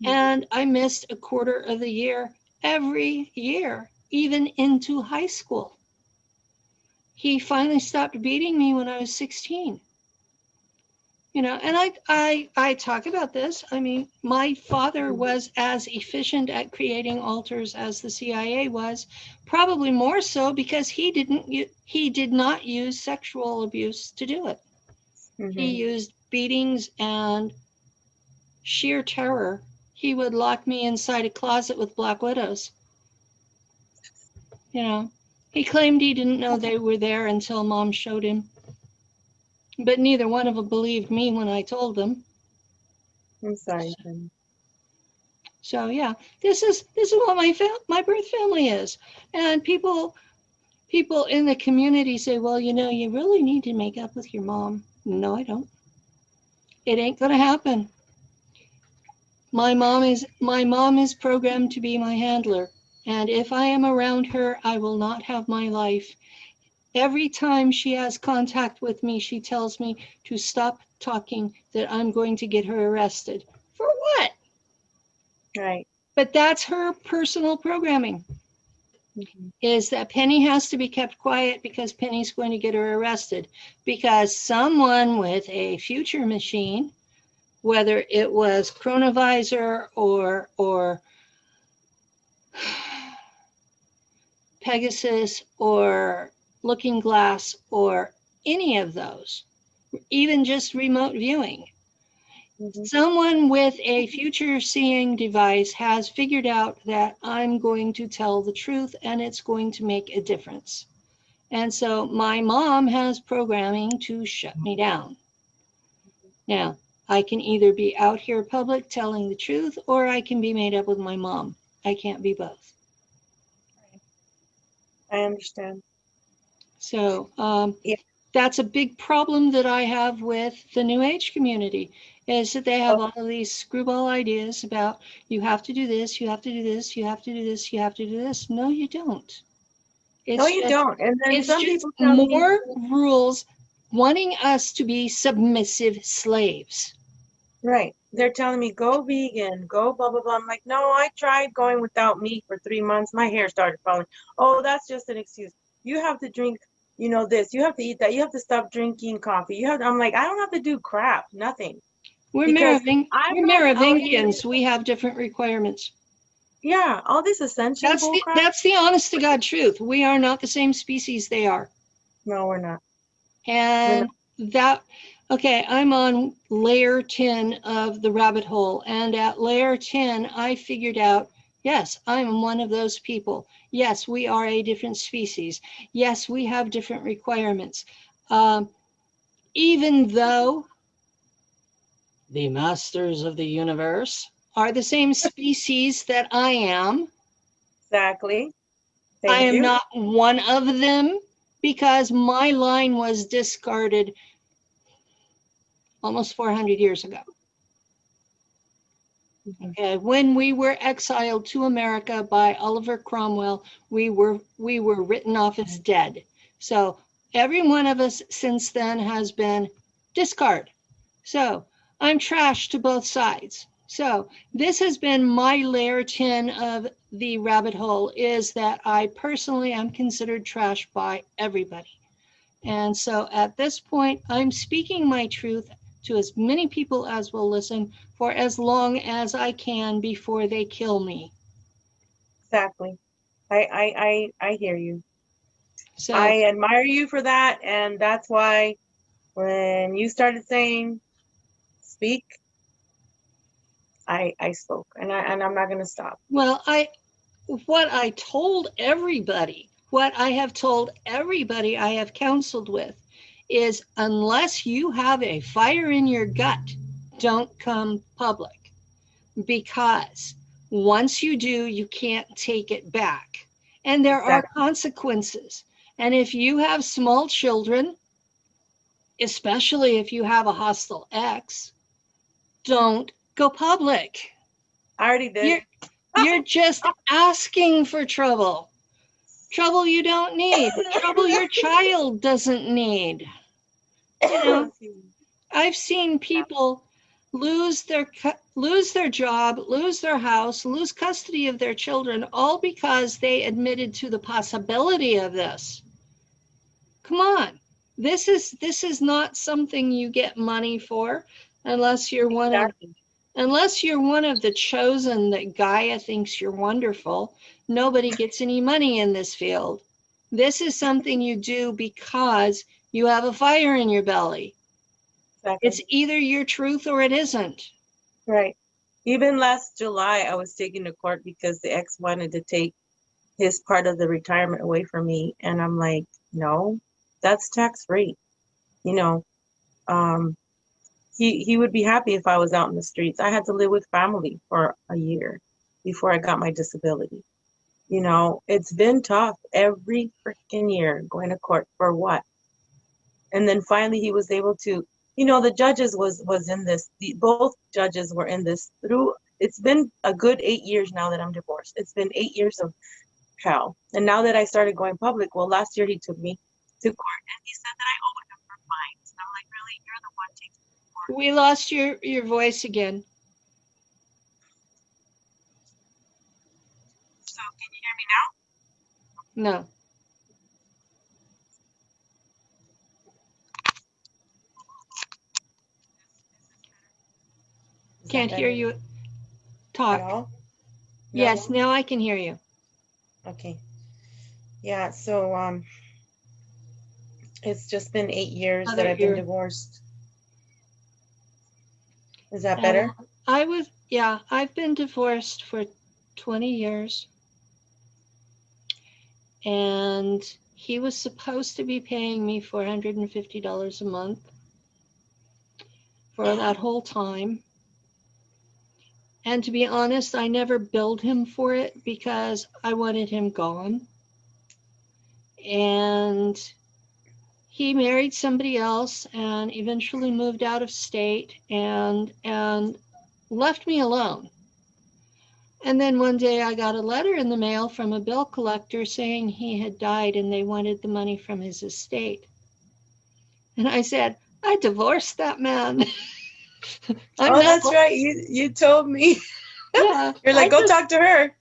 A: And I missed a quarter of the year every year, even into high school. He finally stopped beating me when I was 16 you know and i i i talk about this i mean my father
B: Mhm.
A: was as efficient at creating alters as the cia was probably more so because he didn't he did not use sexual abuse to do it he
B: Mhm.
A: used beatings and sheer terror he would lock me inside a closet with black widows you know he claimed he didn't know they were there until mom showed him but neither one of them believed me when I told them.
B: I'm sorry.
A: So yeah, this is this is what my my birth family is, and people people in the community say, well, you know, you really need to make up with your mom. No, I don't. It ain't gonna happen. My mom is my mom is programmed to be my handler, and if I am around her, I will not have my life. Every time she has contact with me, she tells me to stop talking, that I'm going to get her arrested. For what?
B: Right.
A: But that's her personal programming,
B: Mhm.
A: is that Penny has to be kept quiet because Penny's going to get her arrested. Because someone with a future machine, whether it was Chronovisor or, or Pegasus or Looking Glass or any of those, even just remote viewing,
B: Mhm.
A: someone with a future seeing device has figured out that I'm going to tell the truth and it's going to make a difference. And so my mom has programming to shut me down. Now, I can either be out here public telling the truth or I can be made up with my mom. I can't be both.
B: I understand.
A: So um,
B: Yeah.
A: that's a big problem that I have with the New Age community is that they have
B: Oh.
A: all of these screwball ideas about you have to do this, you have to do this, you have to do this, you have to do this. No, you don't. It's
B: No, you
A: just-
B: don't. And then
A: It's
B: some
A: just
B: people tell me,
A: more rules wanting us to be submissive slaves.
B: right, they're telling me, go vegan, go blah, blah, blah. I'm like, no, I tried going without meat for three months. My hair started falling. Oh, that's just an excuse. You have to drink, you know, this. You have to eat that. You have to stop drinking coffee. You have to, I'm like, I don't have to do crap, nothing.
A: We're Meroving-
B: I'm
A: we're
B: not out here-
A: Merovingians. We have different requirements.
B: Yeah, all this essential
A: That's the, that's the honest to God truth. We are not the same species they are.
B: No, we're not.
A: And that, okay, I'm on layer 10 of the rabbit hole. And at layer 10, I figured out, yes, I'm one of those people. Yes, we are a different species. Yes, we have different requirements. Um, even though the masters of the universe are the same species that I am,
B: Exactly.
A: I am
B: you.
A: not one of them because my line was discarded almost 400 years ago.
B: Mhm.
A: Okay, when we were exiled to America by Oliver Cromwell, we were we were written off as dead. So every one of us since then has been discard. So I'm trash to both sides. So this has been my layer 10 of the rabbit hole is that I personally am considered trash by everybody. And so at this point, I'm speaking my truth to as many people as will listen for as long as I can before they kill me.
B: Exactly. I, I, I, I hear you.
A: So
B: I admire you for that. And that's why when you started saying speak, I, I spoke and I, and I'm not going to stop.
A: Well, I, what I told everybody, what I have told everybody I have counseled with is unless you have a fire in your gut, don't come public. Because once you do, you can't take it back. And there are consequences. And if you have small children, especially if you have a hostile ex, don't go public.
B: I already did.
A: You're, you're just asking for trouble. Trouble you don't need, trouble your child doesn't need. You know, I've seen people lose their lose their job, lose their house, lose custody of their children all because they admitted to the possibility of this. Come on. This is this is not something you get money for unless you're one of unless you're one of the chosen that Gaia thinks you're wonderful, nobody gets any money in this field. This is something you do because you have a fire in your belly.
B: Exactly.
A: It's either your truth or it isn't.
B: Right. Even last July, I was taken to court because the ex wanted to take his part of the retirement away from me. And I'm like, no, that's tax free. You know, um, he, he would be happy if I was out in the streets. I had to live with family for a year before I got my disability. You know, it's been tough every freaking year going to court for what? And then finally he was able to you know the judges was was in this the, both judges were in this through it's been a good eight years now that i'm divorced it's been eight years of hell and now that i started going public well last year he took me to court and he said that i owed him for fines and i'm like really you're the one taking
A: We lost your, your voice again.
B: so can you hear me now
A: No. Can't hear you talk.
B: all?
A: Yes, now I can hear you.
B: Okay. Yeah, so um it's just been eight years that I've been divorced. Is that better?
A: I was, yeah, I've been divorced for 20 years. And he was supposed to be paying me $450 a month for that whole time. And to be honest, I never billed him for it because I wanted him gone. And he married somebody else and eventually moved out of state and and left me alone. And then one day I got a letter in the mail from a bill collector saying he had died and they wanted the money from his estate. And I said, I divorced that man.
B: Oh, that's right. You you told me.
A: Yeah,
B: You're like,
A: I
B: go
A: just-
B: talk to her.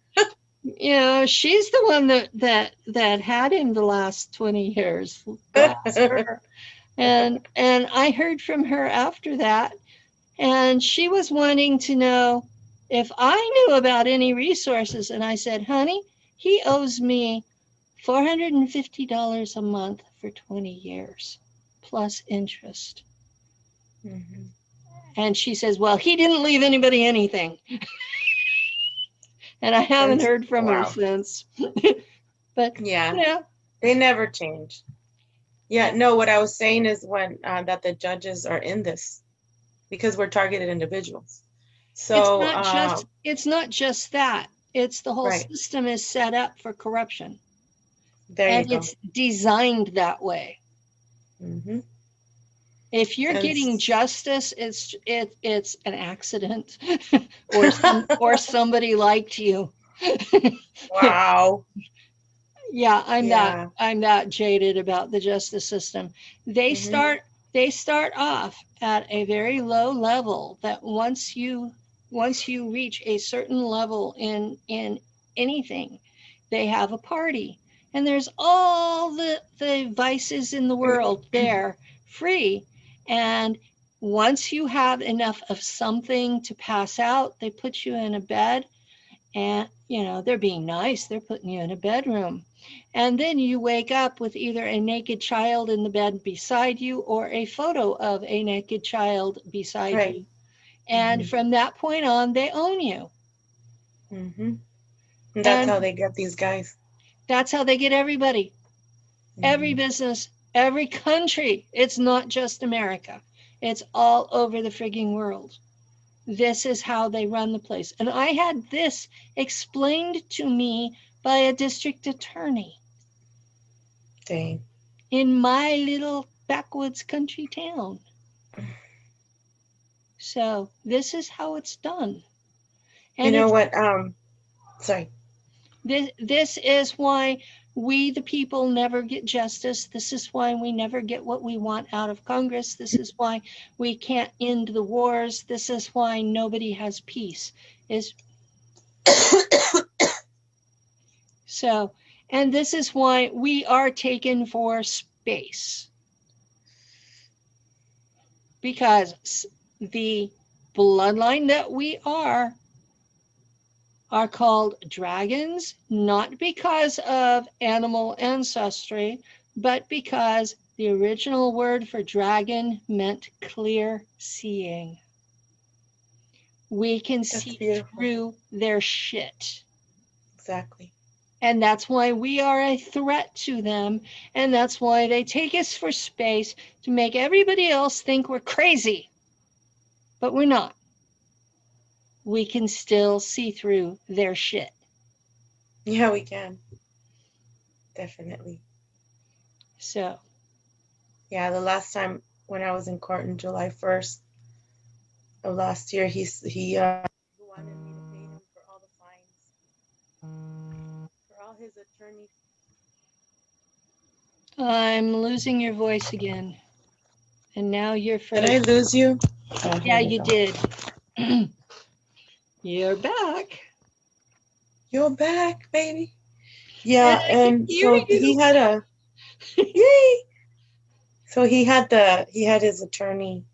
A: You know, she's the one that that that had him the last 20 years. And and I heard from her after that, and she was wanting to know if I knew about any resources. And I said, honey, he owes me $450 a month for 20 years plus interest.
B: Mhm.
A: And she says, well, he didn't leave anybody anything. and I haven't
B: That's-
A: heard from her since. but
B: Yeah,
A: yeah,
B: they never change. Yeah, no, what I was saying is when uh, that the judges are in this because we're targeted individuals. So
A: it's not
B: uh,
A: just it's not just that. It's the whole
B: Right.
A: system is set up for corruption.
B: there you
A: and it's designed that way.
B: hmm
A: If you're
B: And
A: getting justice, it's it it's an accident, or some, or somebody liked you.
B: Wow.
A: Yeah, I'm
B: Yeah.
A: that I'm that jaded about the justice system. They
B: Mhm.
A: start they start off at a very low level that once you once you reach a certain level in in anything they have a party and there's all the the vices in the world there free and once you have enough of something to pass out they put you in a bed and you know they're being nice they're putting you in a bedroom and then you wake up with either a naked child in the bed beside you or a photo of a naked child beside
B: Right.
A: you and
B: Mhm.
A: from that point on they own you
B: mm-hmm. That's
A: And-
B: how they get these guys.
A: that's how they get everybody every
B: Mhm.
A: business every country it's not just america it's all over the frigging world this is how they run the place and i had this explained to me by a district attorney
B: Dang.
A: in my little backwoods country town. So this is how it's done. And
B: You
A: know
B: what? Um, sorry.
A: this, this is why we, the people, never get justice. This is why we never get what we want out of Congress. This is why we can't end the wars. This is why nobody has peace. Is so, and this is why we are taken for space. Because the bloodline that we are are called dragons, not because of animal ancestry, but because the original word for dragon meant clear seeing. We can
B: That's
A: see
B: beautiful.
A: through their shit.
B: Exactly.
A: And that's why we are a threat to them. And that's why they take us for space to make everybody else think we're crazy. But we're not. We can still see through their shit.
B: Yeah, we can. Definitely.
A: So,
B: Yeah, the last time when I was in court in July 1st of last year, he he uh, wanted me to pay him for all the fines, for all his attorney.
A: I'm losing your voice again. And now you're
B: Did I lose you? Oh,
A: Yeah, you
B: go.
A: did. you're back.
B: You're back, baby. Yeah,
A: And
B: so he had a yay. So he had the he had his attorney.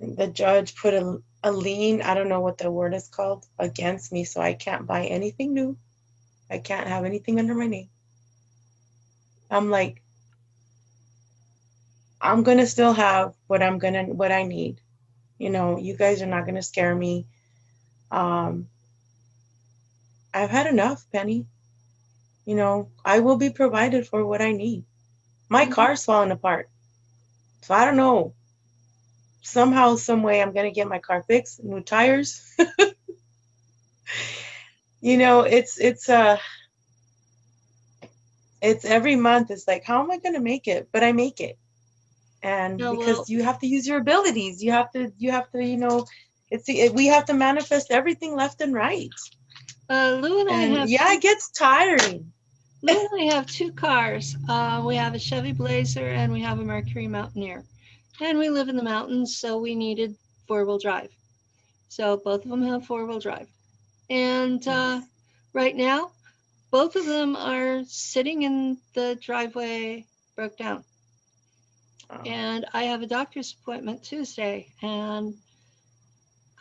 B: The judge put a a lien. I don't know what the word is called against me, so I can't buy anything new. I can't have anything under my name. I'm like, I'm gonna still have what I'm gonna what I need. You know, you guys are not gonna scare me. Um, I've had enough, Penny. You know, I will be provided for what I need. My
A: Mhm.
B: car's falling apart. So I don't know. Somehow, some way I'm gonna get my car fixed, new tires. you know, it's it's uh it's every month it's like, how am I gonna make it? But I make it. And
A: Oh,
B: because
A: well-
B: you have to use your abilities, you have to you have to, you know, it's it, we have to manifest everything left and right.
A: Uh, Lou and I have
B: yeah, it gets tiring.
A: Lou and I have two cars. Uh, we have a Chevy Blazer and we have a Mercury Mountaineer. And we live in the mountains, so we needed four wheel drive. So both of them have four wheel drive. And uh, right now, both of them are sitting in the driveway, broke down.
B: Oh,
A: And I have a doctor's appointment Tuesday, and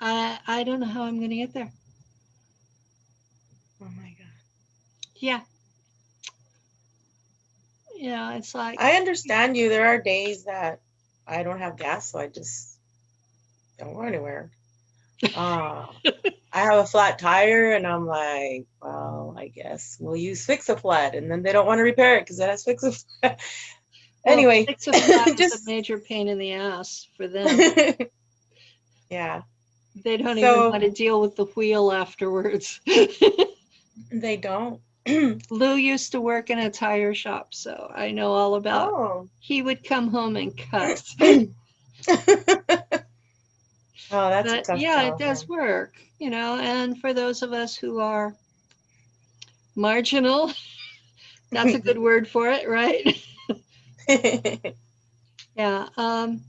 A: I I don't know how I'm going to get there.
B: oh my god.
A: Yeah. Yeah, it's like
B: I understand you. There are days that I don't have gas, so I just don't go anywhere. Uh, I have a flat tire, and I'm like, well, I guess we'll use fix a flat, and then they don't want to repair it because it has fix a flat.
A: well,
B: anyway,
A: six of that is
B: just-
A: a major pain in the ass for them.
B: yeah,
A: They don't
B: So-
A: even want to deal with the wheel afterwards.
B: they don't.
A: Lou used to work in a tire shop, so I know all about.
B: oh,
A: He would come home and cuss.
B: oh, that's a
A: but
B: tough
A: yeah,
B: job,
A: it does work, you know. And for those of us who are marginal, that's a good word for it, right? Yeah, um,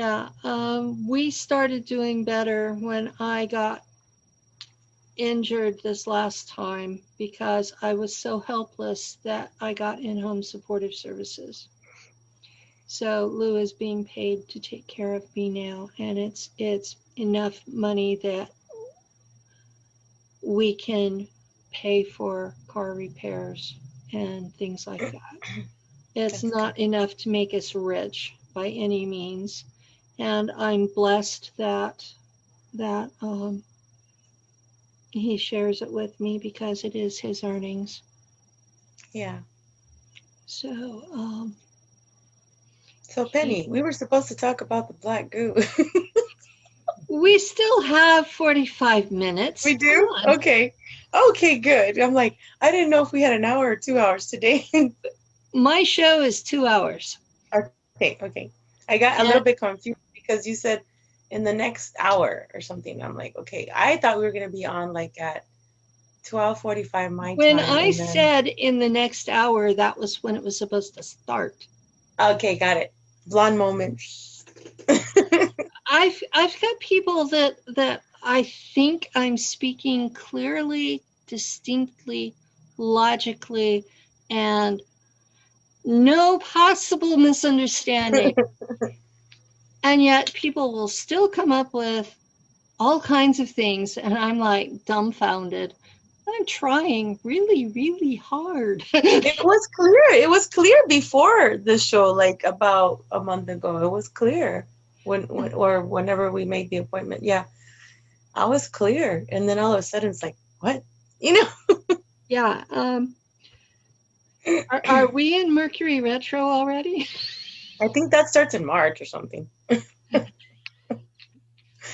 A: yeah, um, we started doing better when I got injured this last time because I was so helpless that I got in-home supportive services. So Lou is being paid to take care of me now, and it's it's enough money that we can pay for car repairs and things like that. It's not enough to make us rich by any means. And I'm blessed that, that, um, he shares it with me because it is his earnings.
B: Yeah.
A: So, um,
B: So Penny, we were supposed to talk about the black goo.
A: we still have 45 minutes.
B: we do? Okay. Okay, good. I'm like, I didn't know if we had an hour or two hours today.
A: My show is two hours.
B: okay, okay. I got a little bit confused because you said in the next hour or something. I'm like, okay, I thought we were gonna be on like at 12:45 my
A: When
B: time.
A: I
B: then-
A: said in the next hour, that was when it was supposed to start.
B: Okay, got it. Blonde moment.
A: I've I've got people that that I think I'm speaking clearly, distinctly, logically, and no possible misunderstanding. and yet people will still come up with all kinds of things and I'm like dumbfounded. I'm trying really, really hard.
B: it was clear. It was clear before the show, like about a month ago. It was clear when, when or whenever we made the appointment. Yeah, I was clear, and then all of a sudden it's like, what? You know?
A: yeah. Um, are, are we in Mercury retro already?
B: I think that starts in March or something.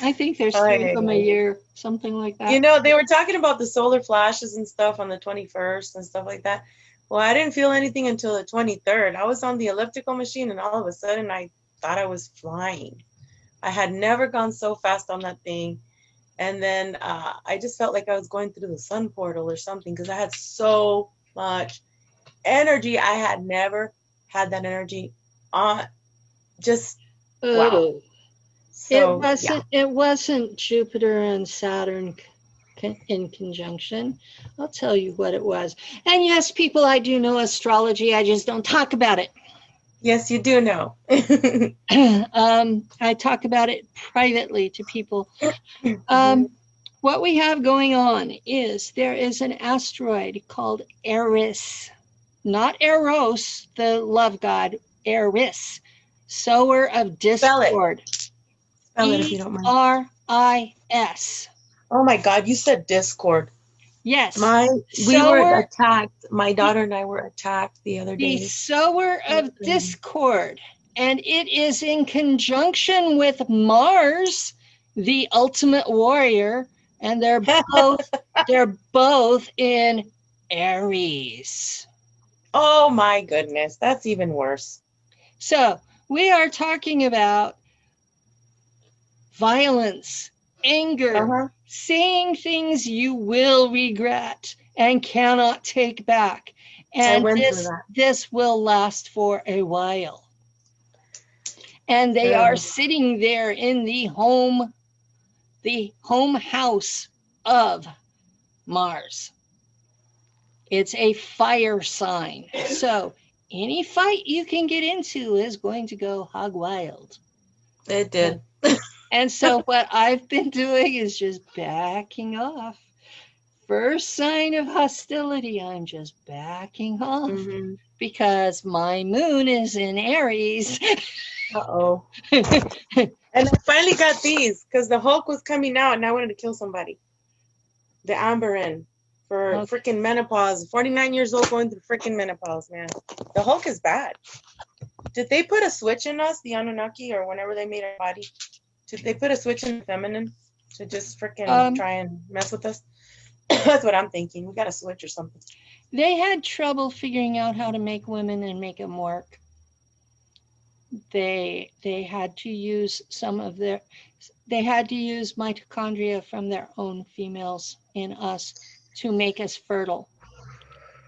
A: I think there's three of them a year, something like that.
B: You know, they were talking about the solar flashes and stuff on the 21st and stuff like that. Well, I didn't feel anything until the 23rd. I was on the elliptical machine, and all of a sudden, I thought I was flying. I had never gone so fast on that thing. And then uh, I just felt like I was going through the sun portal or something because I had so much energy. I had never had that energy on. Just wow.
A: Oh,
B: so.
A: it wasn't. It wasn't Jupiter and Saturn con- in conjunction. I'll tell you what it was. And yes, people, I do know astrology. I just don't talk about it.
B: Yes, you do know.
A: um, I talk about it privately to people. Um, what we have going on is there is an asteroid called Eris, not Eros, the love god, Eris, sower of
B: Spell
A: discord.
B: Spell it if you don't mind.
A: R I S.
B: Oh my God, you said Discord.
A: Yes.
B: My we were attacked. My daughter and I were attacked the other day.
A: the sower of discord. And it is in conjunction with Mars, the ultimate warrior. And they're both they're both in Aries.
B: Oh my goodness, that's even worse.
A: So we are talking about violence, anger,
B: Uh-huh.
A: saying things you will regret and cannot take back. And this, this will last for a while. And they
B: Yeah.
A: are sitting there in the home, the home house of Mars. It's a fire sign. So any fight you can get into is going to go hog wild.
B: It did.
A: And so what I've been doing is just backing off. First sign of hostility, I'm just backing off
B: Mhm.
A: because my moon is in Aries.
B: Uh-oh. And I finally got these because the Hulk was coming out and I wanted to kill somebody. The Amberen for
A: Okay.
B: freaking menopause. 49 years old going through freaking menopause, man. The Hulk is bad. Did they put a switch in us, the Anunnaki, or whenever they made our body? Did they put a switch in feminine to just freaking
A: Um,
B: try and mess with us? That's what I'm thinking. We got a switch or something.
A: they had trouble figuring out how to make women and make them work. They they had to use some of their they had to use mitochondria from their own females in us to make us fertile.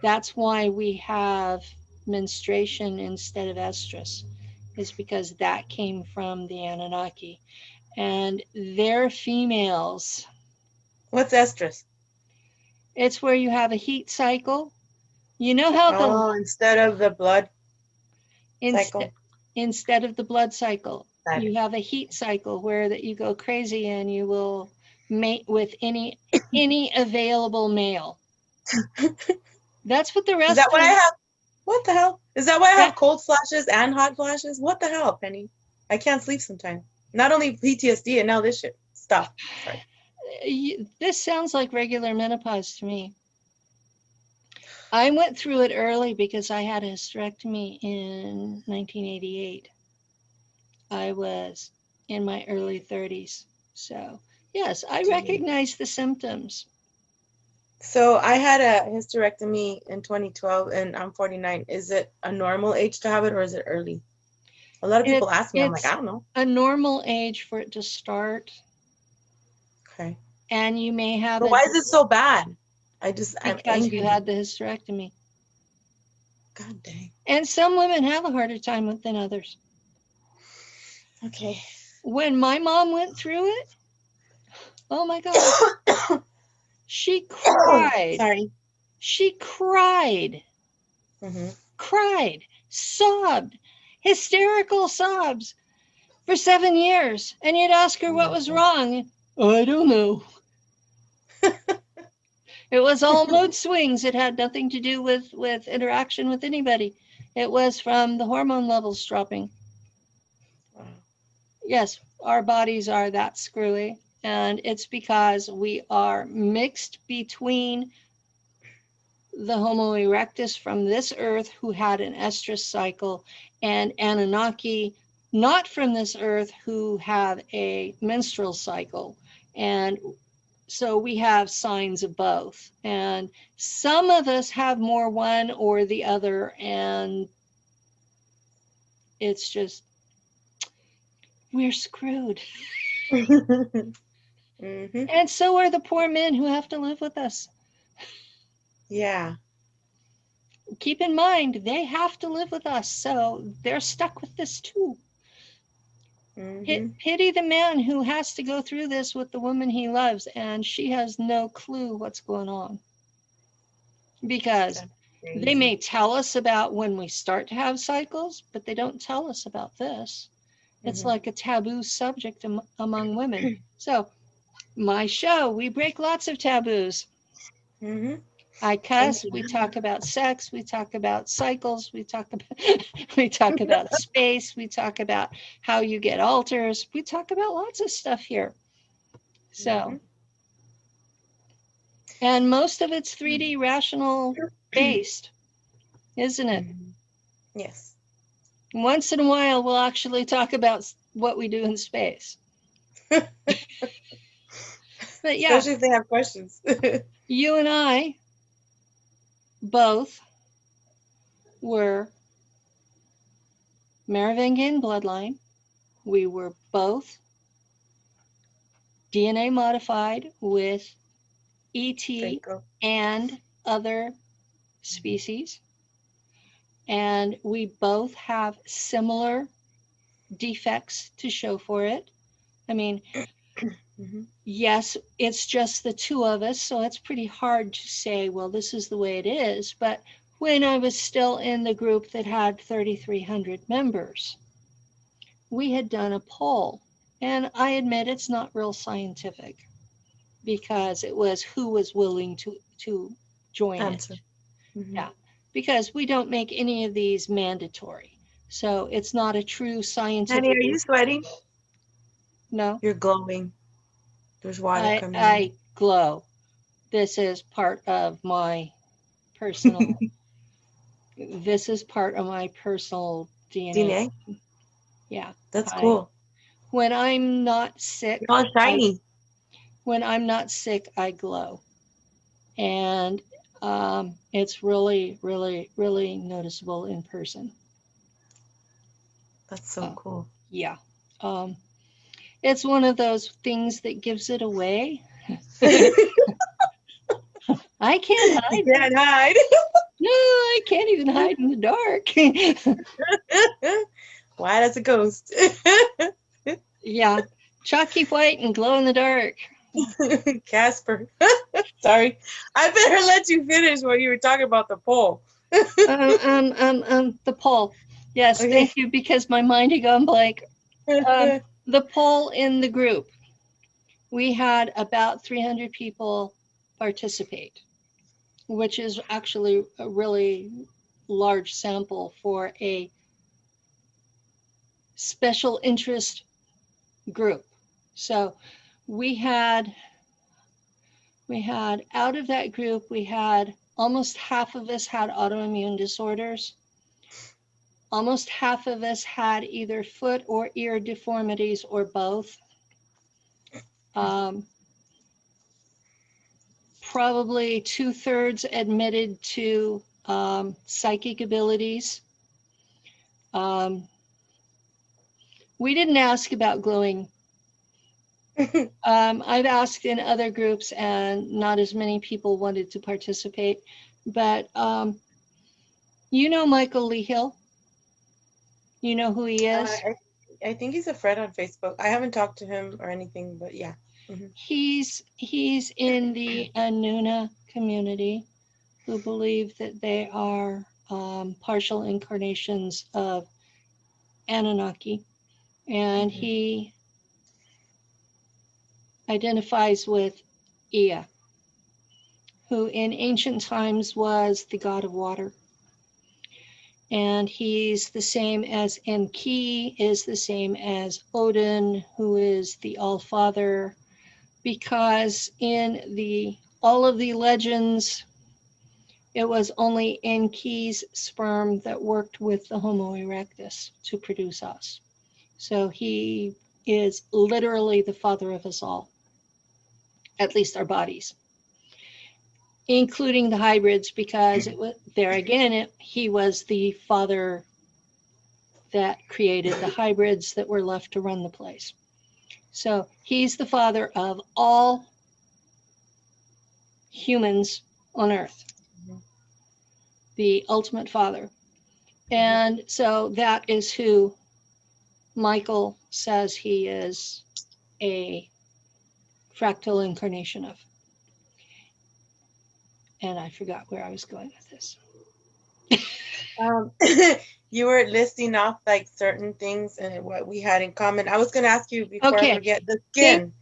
A: That's why we have menstruation instead of estrus is because that came from the Anunnaki. And their females,
B: What's estrus?
A: it's where you have a heat cycle. You know how the
B: Oh, instead of the blood
A: inst-
B: cycle.
A: instead of the blood cycle, you have a heat cycle where that you go crazy and you will mate with any any available male. That's what the rest
B: Is that why I have? What the hell? Is that why I have cold flashes and hot flashes? What the hell, Penny? I can't sleep sometimes. Not only PTSD and now this shit. Stop. Sorry.
A: this sounds like regular menopause to me. I went through it early because I had a hysterectomy in 1988. I was in my early 30s. So, yes, I recognize the symptoms.
B: So I had a hysterectomy in 2012 and I'm 49. Is it a normal age to have it or is it early? A lot of
A: It-
B: people ask me. I'm like, I don't know.
A: A normal age for it to start,
B: Okay.
A: and you may have
B: But why is it so bad? I just I'm
A: because
B: angry.
A: you had the hysterectomy.
B: God dang.
A: And some women have a harder time with than others.
B: Okay.
A: when my mom went through it, oh my God, she cried.
B: Sorry.
A: She cried,
B: hmm
A: cried, sobbed, hysterical sobs for seven years. And you'd ask her what was wrong. "Oh, I don't know. it was all mood swings. It had nothing to do with, with interaction with anybody. It was from the hormone levels dropping.
B: Wow.
A: yes, our bodies are that screwy. And it's because we are mixed between the Homo erectus from this earth who had an estrus cycle and Anunnaki, not from this earth, who have a menstrual cycle. And so we have signs of both. And some of us have more one or the other. And it's just, we're screwed.
B: hmm
A: And so are the poor men who have to live with us.
B: Yeah.
A: Keep in mind, they have to live with us. So they're stuck with this too.
B: hmm
A: Pit- Pity the man who has to go through this with the woman he loves and she has no clue what's going on. Because they may tell us about when we start to have cycles, but they don't tell us about this. It's
B: Mhm.
A: like a taboo subject am- among women. So, my show, we break lots of taboos.
B: hmm
A: I cuss, we talk about sex, we talk about cycles, we talk about we talk about space, we talk about how you get alters, we talk about lots of stuff here. So,
B: Mhm.
A: and most of it's 3D rational based, isn't it?
B: Mhm. Yes.
A: Once in a while, we'll actually talk about what we do in space. but yeah,
B: Especially if they have questions.
A: you and I both were Merovingian bloodline. We were both DNA modified with ET and other species. And we both have similar defects to show for it. I mean,
B: Mhm.
A: yes, it's just the two of us, so it's pretty hard to say, well, this is the way it is. But when I was still in the group that had 3,300 members, we had done a poll. And I admit it's not real scientific because it was who was willing to, to join
B: Answer.
A: it.
B: Mhm.
A: Yeah. Because we don't make any of these mandatory. So it's not a true scientific.
B: Honey, are you sweating?
A: no.
B: You're glowing. There's water
A: I,
B: coming.
A: I glow. This is part of my personal. this is part of my personal DNA.
B: DNA.
A: Yeah.
B: That's
A: I-
B: cool.
A: When I'm not sick,
B: You're all shiny.
A: when I'm not sick, I glow, and um, it's really, really, really noticeable in person.
B: That's so
A: oh.
B: cool.
A: Yeah. Um, it's one of those things that gives it away. I can't hide.
B: You can't hide.
A: No, I can't even hide in the dark.
B: White as a ghost.
A: yeah, chalky white and glow in the dark.
B: Casper. Sorry. I better let you finish what you were talking about the poll.
A: um, um, um, um, the poll. Yes,
B: Okay.
A: thank you, because my mind had gone blank. Um, the poll in the group, we had about 300 people participate, which is actually a really large sample for a special interest group. So we had, we had, out of that group, we had almost half of us had autoimmune disorders. Almost half of us had either foot or ear deformities or both. Um, probably two thirds admitted to um, psychic abilities. Um, we didn't ask about glowing. Um, I've asked in other groups and not as many people wanted to participate, but um, you know Michael Lee Hill? You know who he
B: Uh,
A: is?
B: I, I think he's a friend on Facebook. I haven't talked to him or anything, but yeah.
A: He's he's in the Anuna community who believe that they are um, partial incarnations of Anunnaki, and
B: Mhm.
A: he identifies with Ea, who in ancient times was the god of water. And he's the same as Enki, is the same as Odin, who is the All Father, because in the all of the legends, it was only Enki's sperm that worked with the Homo erectus to produce us. So he is literally the father of us all, at least our bodies, including the hybrids, because it was there again, it, he was the father that created the hybrids that were left to run the place. So he's the father of all humans on earth, the ultimate father. And so that is who Michael says he is a fractal incarnation of. And I forgot where I was going with this.
B: Um, you were listing off like certain things and what we had in common. I was gonna ask you before
A: Okay.
B: I forget the skin.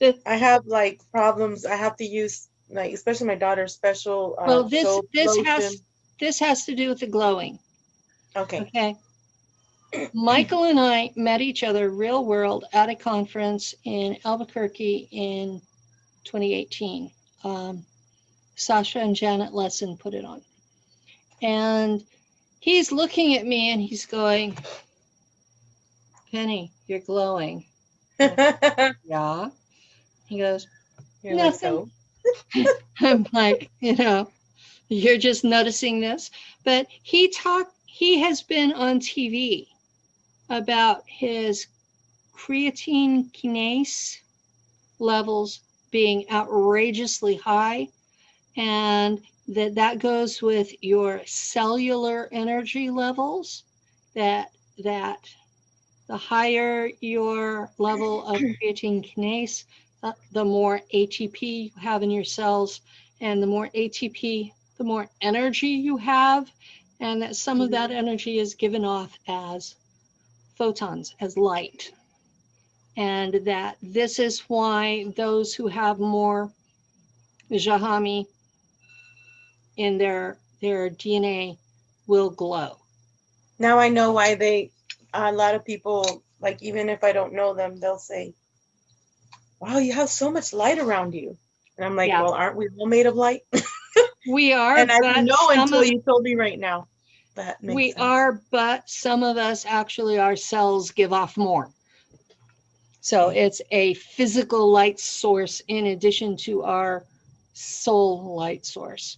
A: The-
B: I have like problems. I have to use like, especially my daughter's special. Uh,
A: Well, this, this
B: lotion.
A: has, this has to do with the glowing.
B: Okay.
A: Okay. Michael and I met each other real world at a conference in Albuquerque in 2018. Um, Sasha and Janet Lessin put it on. And he's looking at me and he's going, Penny, you're glowing. Yeah. He goes,
B: You're like,
A: oh.
B: so?
A: I'm like, you know, you're just noticing this. But he talked, he has been on TV about his creatine kinase levels being outrageously high and that that goes with your cellular energy levels that that the higher your level of creatine kinase uh, the more ATP you have in your cells, and the more ATP, the more energy you have, and that some of that energy is given off as photons, as light. And that this is why those who have more Jahami in their, their DNA will glow.
B: Now I know why they, a lot of people, like even if I don't know them, they'll say, wow, you have so much light around you. And I'm like,
A: Yeah.
B: well, aren't we all made of light?
A: We are,
B: and I didn't know until
A: of-
B: you told me right now. That makes
A: We
B: sense.
A: are, but some of us actually, our cells give off more. So it's a physical light source in addition to our soul light source.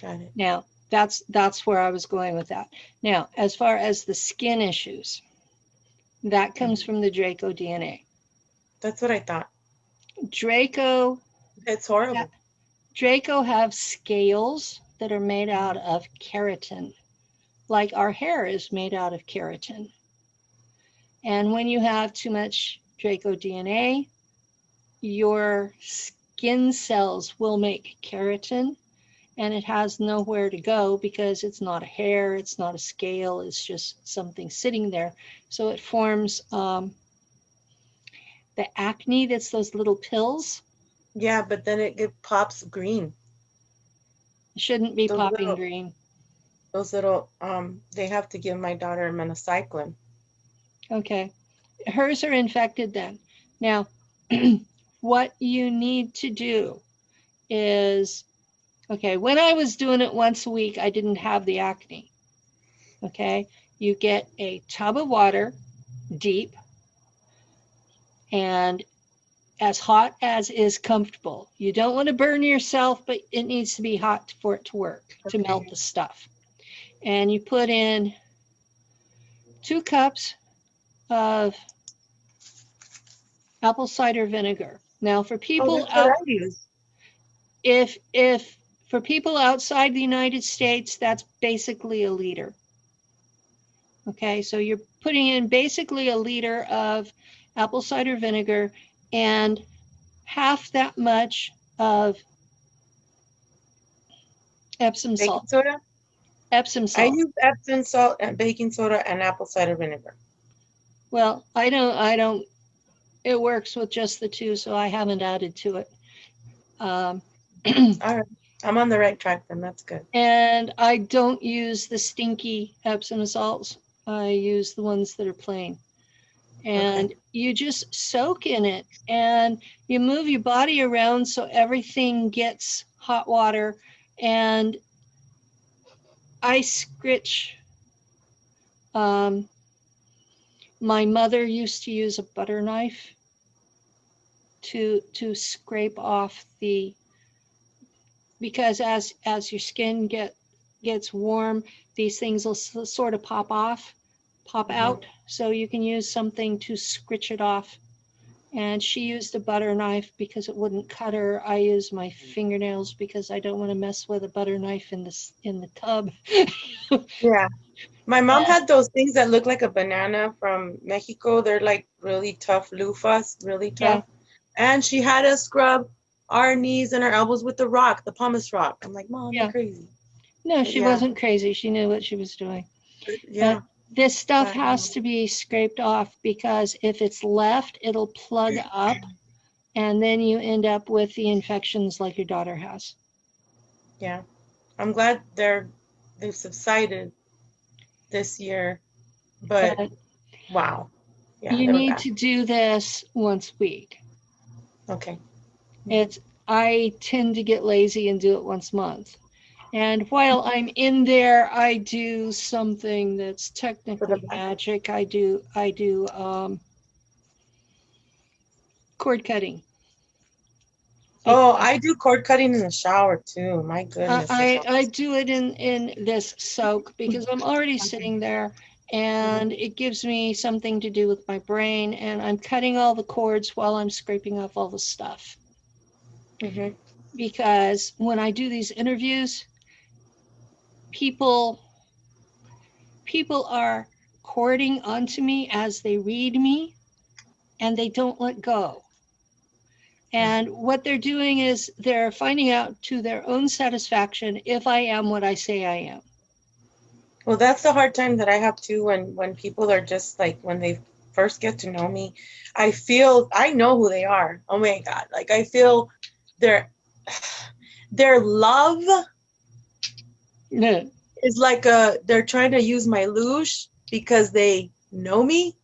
B: Got it.
A: Now, that's, that's where I was going with that. Now, as far as the skin issues, that comes from the Draco DNA.
B: That's what I thought.
A: Draco,
B: It's horrible.
A: Draco have scales that are made out of keratin, like our hair is made out of keratin. And when you have too much Draco DNA, your skin cells will make keratin and it has nowhere to go because it's not a hair, it's not a scale, it's just something sitting there. So it forms um, the acne, that's those little pills.
B: Yeah, but then it, it pops green.
A: It shouldn't be
B: The
A: popping
B: little-
A: green.
B: Those little, um, they have to give my daughter minocycline.
A: Okay. Hers are infected then. Now, what you need to do is, okay, when I was doing it once a week, I didn't have the acne. Okay. You get a tub of water, deep, and as hot as is comfortable. You don't want to burn yourself, but it needs to be hot for it to work, to melt the stuff. And you put in two cups of apple cider vinegar. Now, for
B: Oh,
A: people
B: what
A: out, if if for people outside the United States, that's basically a liter. Okay, so you're putting in basically a liter of apple cider vinegar and half that much of Epsom
B: Baking
A: salt.
B: soda?
A: Epsom salt.
B: I use Epsom salt and baking soda and apple cider vinegar.
A: Well, I don't, I don't, it works with just the two, so I haven't added to it. Um,
B: All right, I'm on the right track then, that's good.
A: and I don't use the stinky Epsom salts. I use the ones that are plain. And you just soak in it and you move your body around so everything gets hot water. And I scritch. Um, my mother used to use a butter knife to to scrape off the because as as your skin get gets warm these things will sort of pop off pop
B: Mhm.
A: out so you can use something to scritch it off and she used a butter knife because it wouldn't cut her i use my fingernails because i don't want to mess with a butter knife in this in the tub
B: Yeah. My mom
A: Yeah.
B: had those things that look like a banana from Mexico. They're like really tough loofahs, really
A: Yeah.
B: tough. And she had a scrub our knees and our elbows with the rock, the pumice rock. I'm like, Mom,
A: Yeah.
B: you're crazy.
A: no she
B: Yeah.
A: wasn't crazy she knew what she was doing
B: Yeah.
A: this stuff has um, to be scraped off because if it's left, it'll plug up and then you end up with the infections like your daughter has.
B: Yeah. I'm glad they're they've subsided this year. But
A: But
B: wow. Yeah.
A: you need
B: bad.
A: to do this once a week.
B: Okay.
A: It's I tend to get lazy and do it once a month. And while I'm in there, I do something that's technically magic. I do I do um cord cutting.
B: Oh, I do cord cutting in the shower too. My goodness.
A: I, I do it in, in this soak because I'm already sitting there and it gives me something to do with my brain and I'm cutting all the cords while I'm scraping off all the stuff.
B: Mhm.
A: Because when I do these interviews, people, people are cording onto me as they read me and they don't let go. And what they're doing is they're finding out to their own satisfaction if I am what I say I am.
B: Well, that's the hard time that I have too when when people are just like when they first get to know me, I feel I know who they are. Oh my God. Like I feel their their love
A: Yeah.
B: is like a they're trying to use my luge because they know me,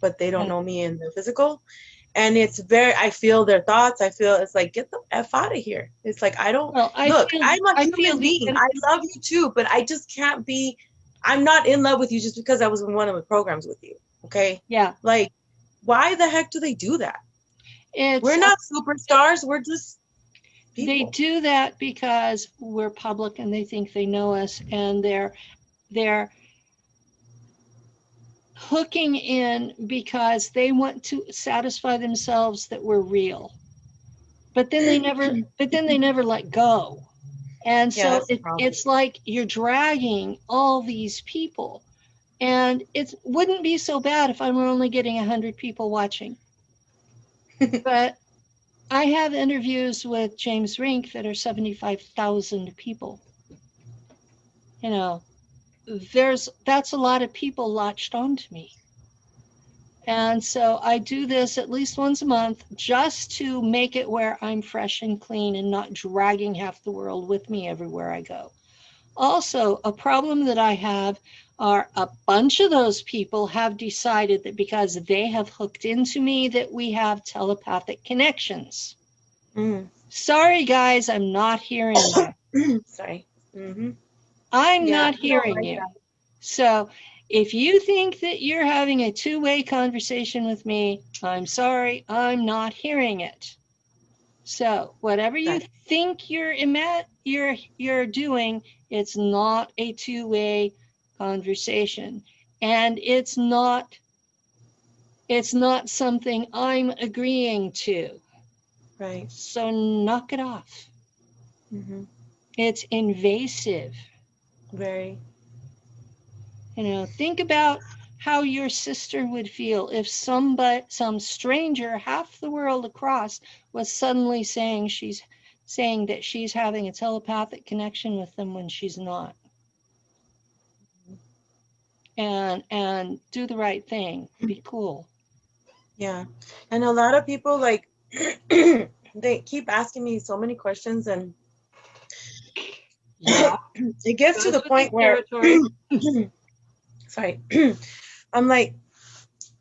B: but they don't know me in the physical. And it's very I feel their thoughts. I feel it's like get the F out of here. It's like I don't
A: Well, I
B: look,
A: feel,
B: I'm a
A: I
B: human
A: feel
B: being. I love you too, but I just can't be. I'm not in love with you just because I was in one of the programs with you. Okay,
A: yeah,
B: like, why the heck do they do that?
A: It's
B: We're not superstars. We're just people.
A: they do that because we're public and they think they know us and they're they're hooking in because they want to satisfy themselves that we're real but then they never but then they never let go And so
B: the
A: it, it's like you're dragging all these people. And it wouldn't be so bad if I were only getting 100 people watching. but I have interviews with James Rink that are 75,000 people. You know, there's that's a lot of people latched onto me. And so I do this at least once a month just to make it where I'm fresh and clean and not dragging half the world with me everywhere I go. Also, a problem that I have are a bunch of those people have decided that because they have hooked into me that we have telepathic connections.
B: Mm.
A: Sorry guys, I'm not hearing you.
B: Sorry. hmm
A: I'm
B: Yeah,
A: not hearing you. So if you think that you're having a two-way conversation with me, I'm sorry, I'm not hearing it. So whatever you think you're ima- you're you're doing, it's not a two-way conversation. And it's not it's not something I'm agreeing to.
B: Right.
A: So knock it off.
B: hmm
A: It's invasive.
B: Very.
A: You know, think about how your sister would feel if somebody, some stranger half the world across was suddenly saying she's saying that she's having a telepathic connection with them when she's not. And and do the right thing. Be cool.
B: Yeah. And a lot of people like they keep asking me so many questions and
A: Yeah.
B: it gets to the point where sorry i'm like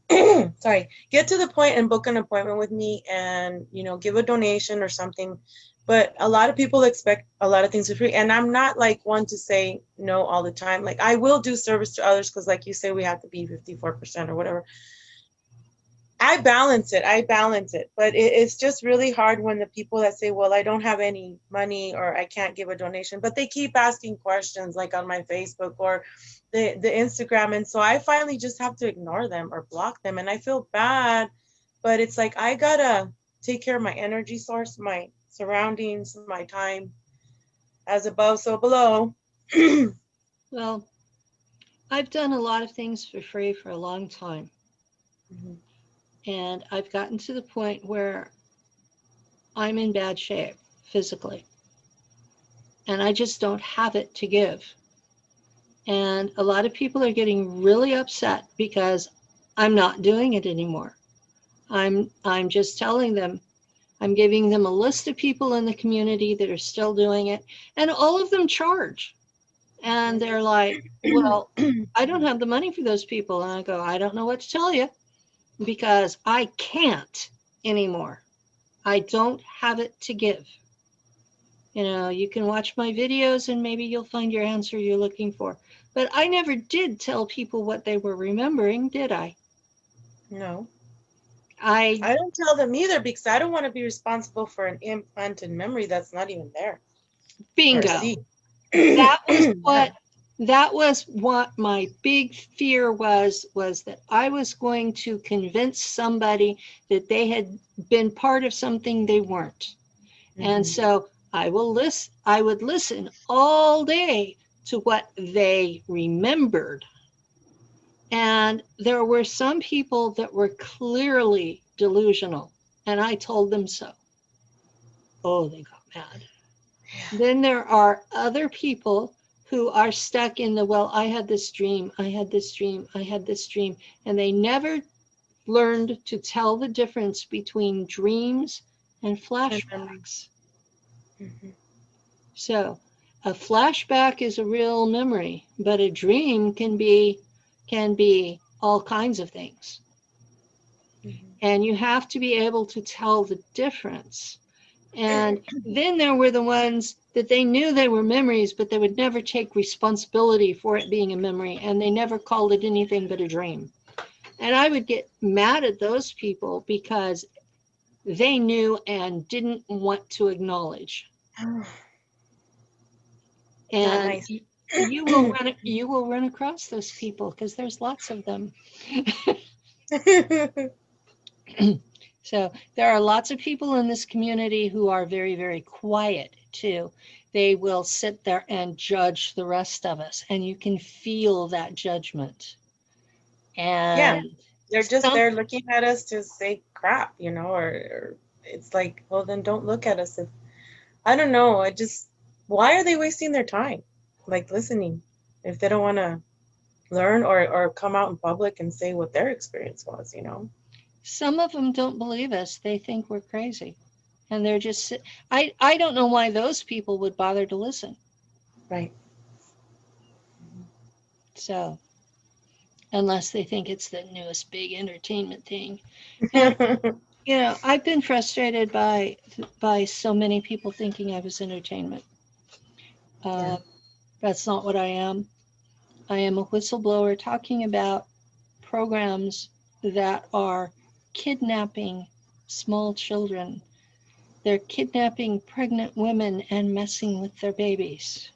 B: sorry get to the point and book an appointment with me and you know give a donation or something. But a lot of people expect a lot of things for free. And i'm not like one to say no all the time. Like i will do service to others because like you say we have to be 54% or whatever i balance it i balance it but it, it's just really hard when the people that say well i don't have any money or i can't give a donation but they keep asking questions like on my facebook or the the Instagram and so I finally just have to ignore them or block them and I feel bad but it's like I got to take care of my energy source my surroundings my time as above so below
A: Well, I've done a lot of things for free for a long time.
B: Mhm.
A: And I've gotten to the point where I'm in bad shape physically. And I just don't have it to give. And a lot of people are getting really upset because I'm not doing it anymore. I'm I'm just telling them I'm giving them a list of people in the community that are still doing it and all of them charge. And they're like, "Well, I don't have the money for those people." And I go, "I don't know what to tell you." Because I can't anymore. I don't have it to give. You know, you can watch my videos and maybe you'll find your answer you're looking for. But I never did tell people what they were remembering, did I?
B: no
A: I
B: I don't tell them either because I don't want to be responsible for an implanted memory that's not even there
A: bingo. That was what that was what my big fear was was that I was going to convince somebody that they had been part of something they weren't. And
B: Mhm.
A: so I will listen, I would listen all day to what they remembered. And there were some people that were clearly delusional, and I told them so. Oh, they got mad. Then there are other people who are stuck in the, well, I had this dream, I had this dream, I had this dream, and they never learned to tell the difference between dreams and flashbacks.
B: Mhm.
A: So a flashback is a real memory, but a dream can be can be all kinds of things.
B: Mhm.
A: And you have to be able to tell the difference. And then there were the ones that they knew they were memories, but they would never take responsibility for it being a memory, and they never called it anything but a dream. And I would get mad at those people because they knew and didn't want to acknowledge. And
B: nice.
A: y- you will run you will run across those people because there's lots of them. So there are lots of people in this community who are very, very quiet too. they will sit there and judge the rest of us, and you can feel that judgment. And yeah,
B: They're just they're looking at us to say crap, you know, or, or it's like, well, then don't look at us. If I don't know, I just why are they wasting their time, like listening, if they don't want to learn or or come out in public and say what their experience was, you know?
A: Some of them don't believe us. They think we're crazy. And they're just, I, I don't know why those people would bother to listen.
B: Right.
A: So, unless they think it's the newest big entertainment thing. You know, I've been frustrated by by so many people thinking I was entertainment. Uh,
B: Yeah.
A: That's not what I am. I am a whistleblower talking about programs that are kidnapping small children. They're kidnapping pregnant women and messing with their babies.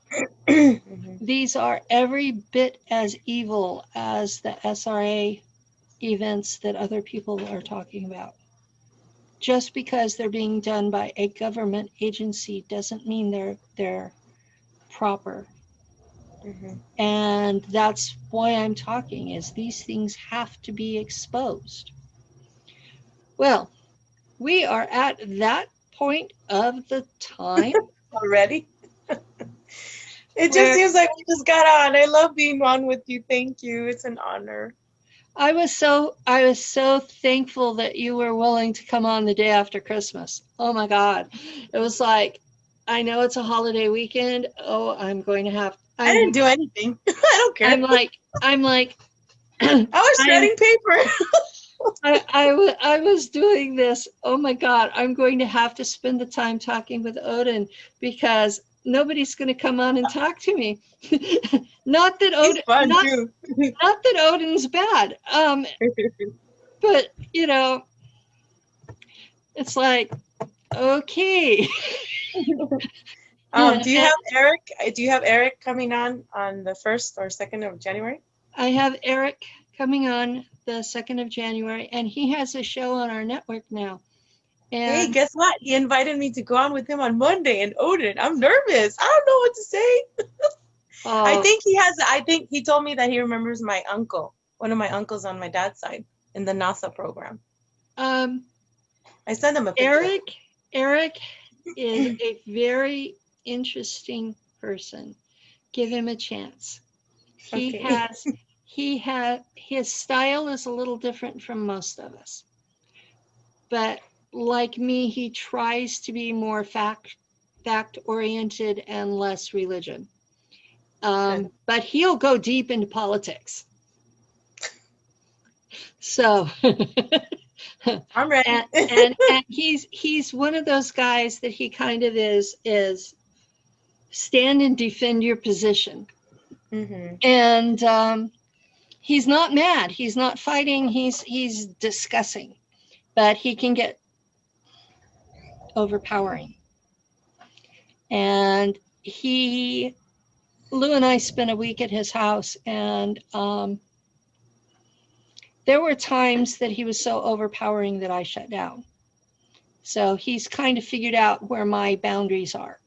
B: Mhm.
A: These are every bit as evil as the SRA events that other people are talking about. Just because they're being done by a government agency doesn't mean they're they're proper.
B: Mhm.
A: And that's why I'm talking is these things have to be exposed. Well, we are at that point of the time.
B: Already. It just seems like we just got on. I love being on with you. Thank you. It's an honor.
A: I was so I was so thankful that you were willing to come on the day after Christmas. Oh my God. It was like, I know it's a holiday weekend. Oh, I'm going to have
B: I
A: I'm,
B: didn't do anything. I don't care.
A: I'm like I'm like
B: I was
A: I'm-
B: shredding paper.
A: I, I, I was doing this. Oh my God, I'm going to have to spend the time talking with Odin because nobody's going to come on and talk to me. not that Odin,
B: fun
A: not,
B: too.
A: not that Odin's bad. Um, but you know, it's like, okay.
B: um, do you have Eric? uh, Do you have Eric coming on on the first or second of January?
A: I have Eric coming on the 2nd of January, and he has a show on our network now.
B: Hey,
A: And
B: guess what? He invited me to go on with him on Monday in Odin. I'm nervous. I don't know what to say. I
A: oh,
B: think he has. I think he told me that he remembers my uncle, one of my uncles on my dad's side in the NASA program.
A: um,
B: I sent him a picture.
A: Eric, Eric is a very interesting person. Give him a chance. He
B: Okay.
A: has, he had, his style is a little different from most of us. But like me, he tries to be more fact, fact oriented and less religion. Um, but he'll go deep into politics. So.
B: I'm ready.
A: and, and and he's he's one of those guys that he kind of is is stand and defend your position
B: hmm
A: and um he's not mad he's not fighting he's he's discussing but he can get overpowering and he lou and i spent a week at his house and um there were times that he was so overpowering that I shut down. So he's kind of figured out where my boundaries are.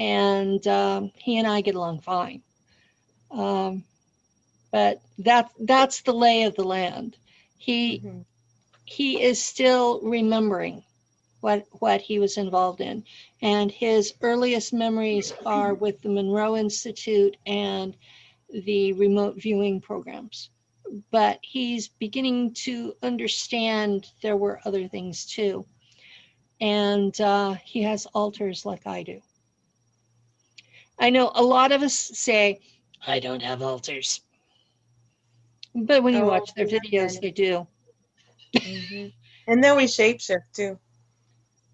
A: And um, he and I get along fine. Um, but that, that's the lay of the land. He,
B: Mhm.
A: he is still remembering what, what he was involved in. And his earliest memories are with the Monroe Institute and the remote viewing programs but he's beginning to understand there were other things too. And uh, he has alters like I do. I know a lot of us say, I don't have alters. But when you
B: Oh,
A: watch their videos, they do.
B: Mhm. And then we shapeshift too.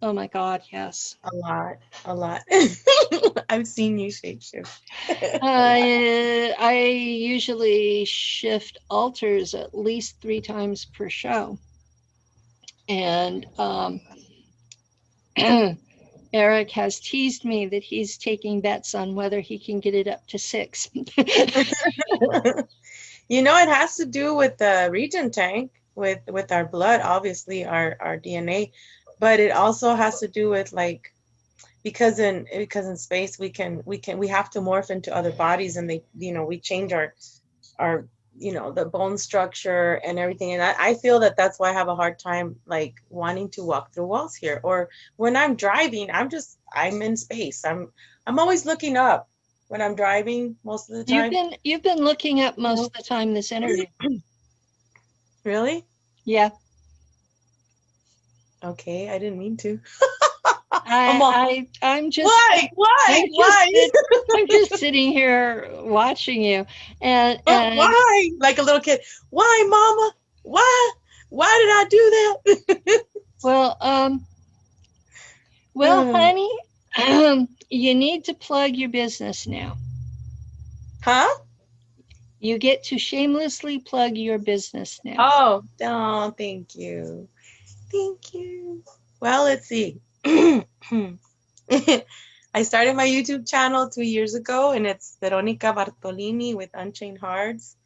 A: Oh my God, yes.
B: A lot. A lot. I've seen you shapeshift.
A: I, I usually shift alters at least three times per show. And um, Eric has teased me that he's taking bets on whether he can get it up to six.
B: you know, it has to do with the regen tank, with with our blood, obviously our our DNA, but it also has to do with like because in because in space we can we can we have to morph into other bodies and they you know we change our our you know the bone structure and everything. And I, I feel that that's why i have a hard time like wanting to walk through walls here. Or when i'm driving i'm just i'm in space. I'm i'm always looking up when i'm driving most of the
A: You've
B: time.
A: been, you've been looking up most of the time this interview.
B: really?
A: Yeah,
B: okay i didn't mean to. I'm all-
A: I, I, I'm just.
B: why? Why?
A: I'm just,
B: why?
A: sit- I'm just sitting here watching you. And,
B: But
A: and
B: why? Like a little kid. Why mama? Why? Why did i do that?
A: Well, um, well,
B: Hmm.
A: honey, um, you need to plug your business now.
B: huh
A: You get to shamelessly plug your business now.
B: Oh, oh, thank you. Thank you. Well, let's see. I started my YouTube channel two years ago, and it's Veronica Bartolini with Unchained Hearts.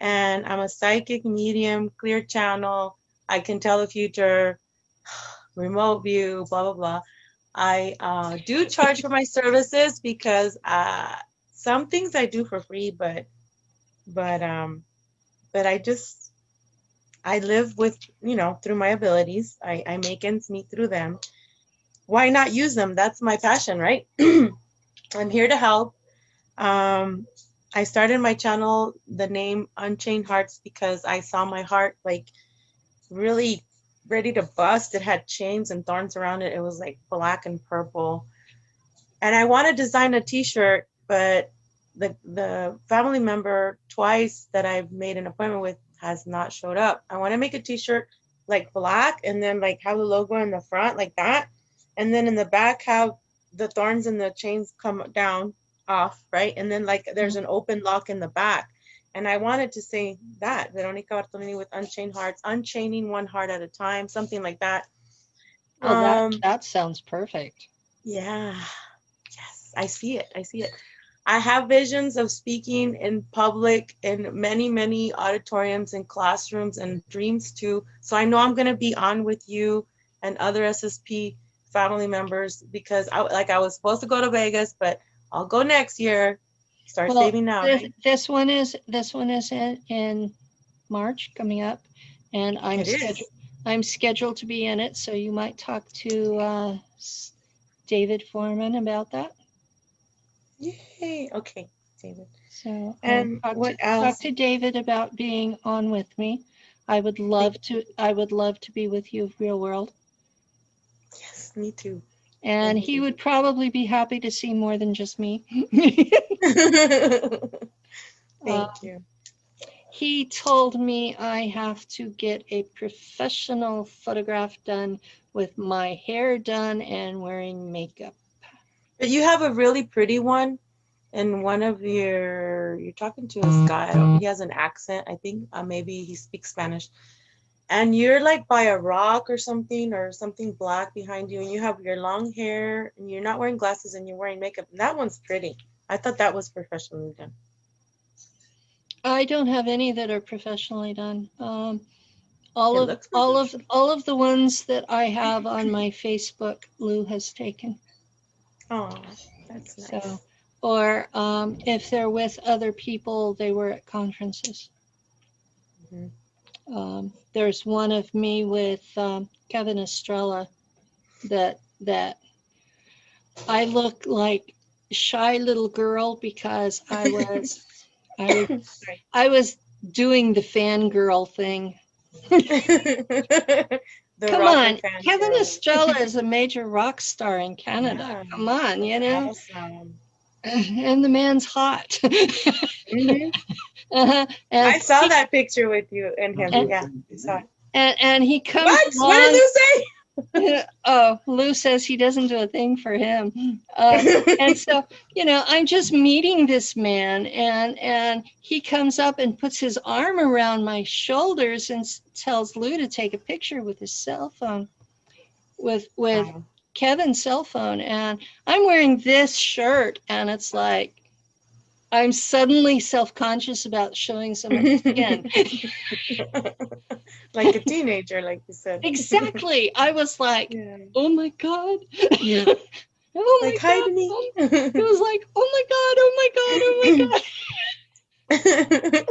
B: And I'm a psychic medium, clear channel. I can tell the future, remote view, blah, blah, blah. I uh, do charge for my services because uh, some things I do for free, but, but, um, but I just, I live with, you know, through my abilities. I, I make ends meet through them. Why not use them? That's my passion, right? I'm here to help. Um, I started my channel, the name Unchained Hearts, because I saw my heart like really ready to bust. It had chains and thorns around it. It was like black and purple. And I want to design a t-shirt, but the the family member twice that I've made an appointment with has not showed up. I want to make a t-shirt like black and then like have the logo in the front like that. And then in the back have the thorns and the chains come down off, right? And then like there's mm-hmm. an open lock in the back. And I wanted to say that, Veronica Bartolini with Unchained Hearts, unchaining one heart at a time, something like that.
A: That,
B: Um,
A: that sounds perfect.
B: yeah. Yes, I see it. I see it. I have visions of speaking in public in many, many auditoriums and classrooms and dreams too. So I know I'm going to be on with you and other SSP family members because I like I was supposed to go to Vegas, but I'll go next year. Start
A: Well,
B: saving now.
A: This,
B: right?
A: this one is this one is in, in March coming up, and I'm
B: It is.
A: scheduled. I'm scheduled to be in it, so you might talk to uh, David Foreman about that.
B: Yay. Okay, David.
A: So um,
B: And
A: talk
B: what
A: to,
B: else?
A: Talk to David about being on with me. I would love to. I would love to be with you, real world.
B: Yes, me too.
A: And he would probably be happy to see more than just me.
B: Thank
A: Uh,
B: you.
A: He told me I have to get a professional photograph done with my hair done and wearing makeup.
B: But you have a really pretty one, and one of your you're talking to this guy. He has an accent. I think uh, maybe he speaks Spanish. And you're like by a rock or something, or something black behind you, and you have your long hair, and you're not wearing glasses, and you're wearing makeup. And that one's pretty. I thought that was professionally done.
A: I don't have any that are professionally done. Um, all
B: It
A: of all of all of the ones that I have on my Facebook, Lou has taken.
B: Oh, that's nice.
A: So, or um, if they're with other people, they were at conferences.
B: Mhm.
A: Um, there's one of me with um, Kevin Estrella that that I look like shy little girl because I was I was I was doing the fangirl thing. Come on, Kevin
B: girl.
A: Estrella is a major rock star in Canada.
B: Yeah.
A: Come on, you know,
B: Awesome.
A: and the man's hot.
B: Mhm.
A: Uh-huh. and,
B: I saw that picture with you and him.
A: And-
B: yeah, I saw it.
A: and and he comes
B: What? What did
A: along-
B: you say?
A: oh, Lou says he doesn't do a thing for him. Uh, and so, you know, I'm just meeting this man, and and he comes up and puts his arm around my shoulders and tells Lou to take a picture with his cell phone, with with
B: Wow.
A: Kevin's cell phone, and I'm wearing this shirt, and it's like. I'm suddenly self-conscious about showing some of skin.
B: like a teenager, like you said.
A: exactly. I was like,
B: Yeah.
A: oh my God.
B: Yeah.
A: Oh my
B: Like, hi,
A: God.
B: Denise.
A: It was like, oh my God, oh my God, oh my God.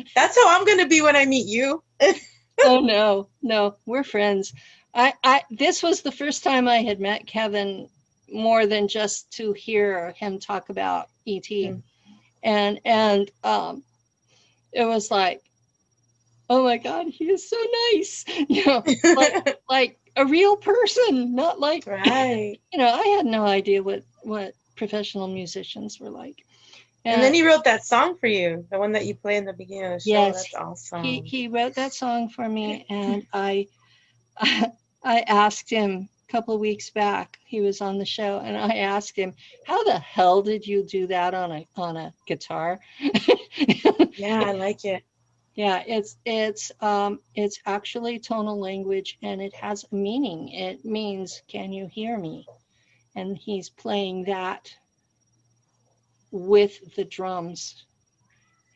B: That's how I'm gonna be when I meet you.
A: oh no, no, we're friends. I, I, this was the first time I had met Kevin more than just to hear him talk about ET.
B: Mm.
A: And, and, um, it was like, oh my God, he is so nice. You know, like, like a real person, not like,
B: right.
A: you know, I had no idea what, what professional musicians were like.
B: And then he wrote that song for you, the one that you play in the beginning of the show.
A: Yes.
B: That's awesome.
A: he he wrote that song for me and i i asked him couple of weeks back he was on the show and i asked him how the hell did you do that on a on a guitar?
B: Yeah, I like it.
A: yeah it's it's um it's actually tonal language and it has a meaning. It means can you hear me? And he's playing that with the drums.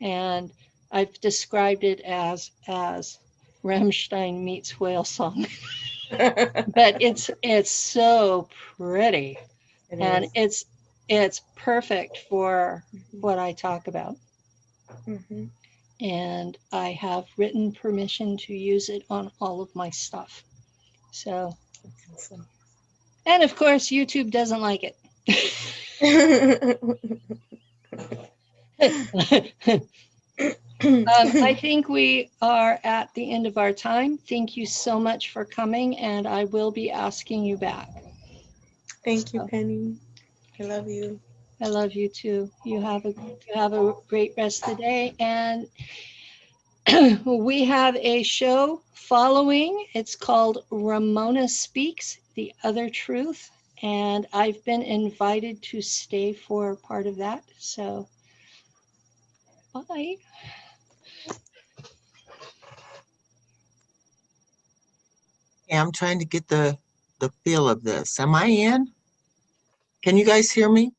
A: And i've described it as as Rammstein meets whale song but it's it's so pretty
B: It
A: and
B: is.
A: it's it's perfect for what i talk about
B: Mhm.
A: and I have written permission to use it on all of my stuff. So,
B: Awesome.
A: and of course, YouTube doesn't like it. um, I think we are at the end of our time. Thank you so much for coming, and I will be asking you back.
B: Thank you, Penny. I love you.
A: I love you too. You have a you have a great rest of the day, and we have a show following. It's called Ramona Speaks: The Other Truth, and I've been invited to stay for part of that. So, bye.
C: I'm trying to get the, the feel of this. Am I in? Can you guys hear me?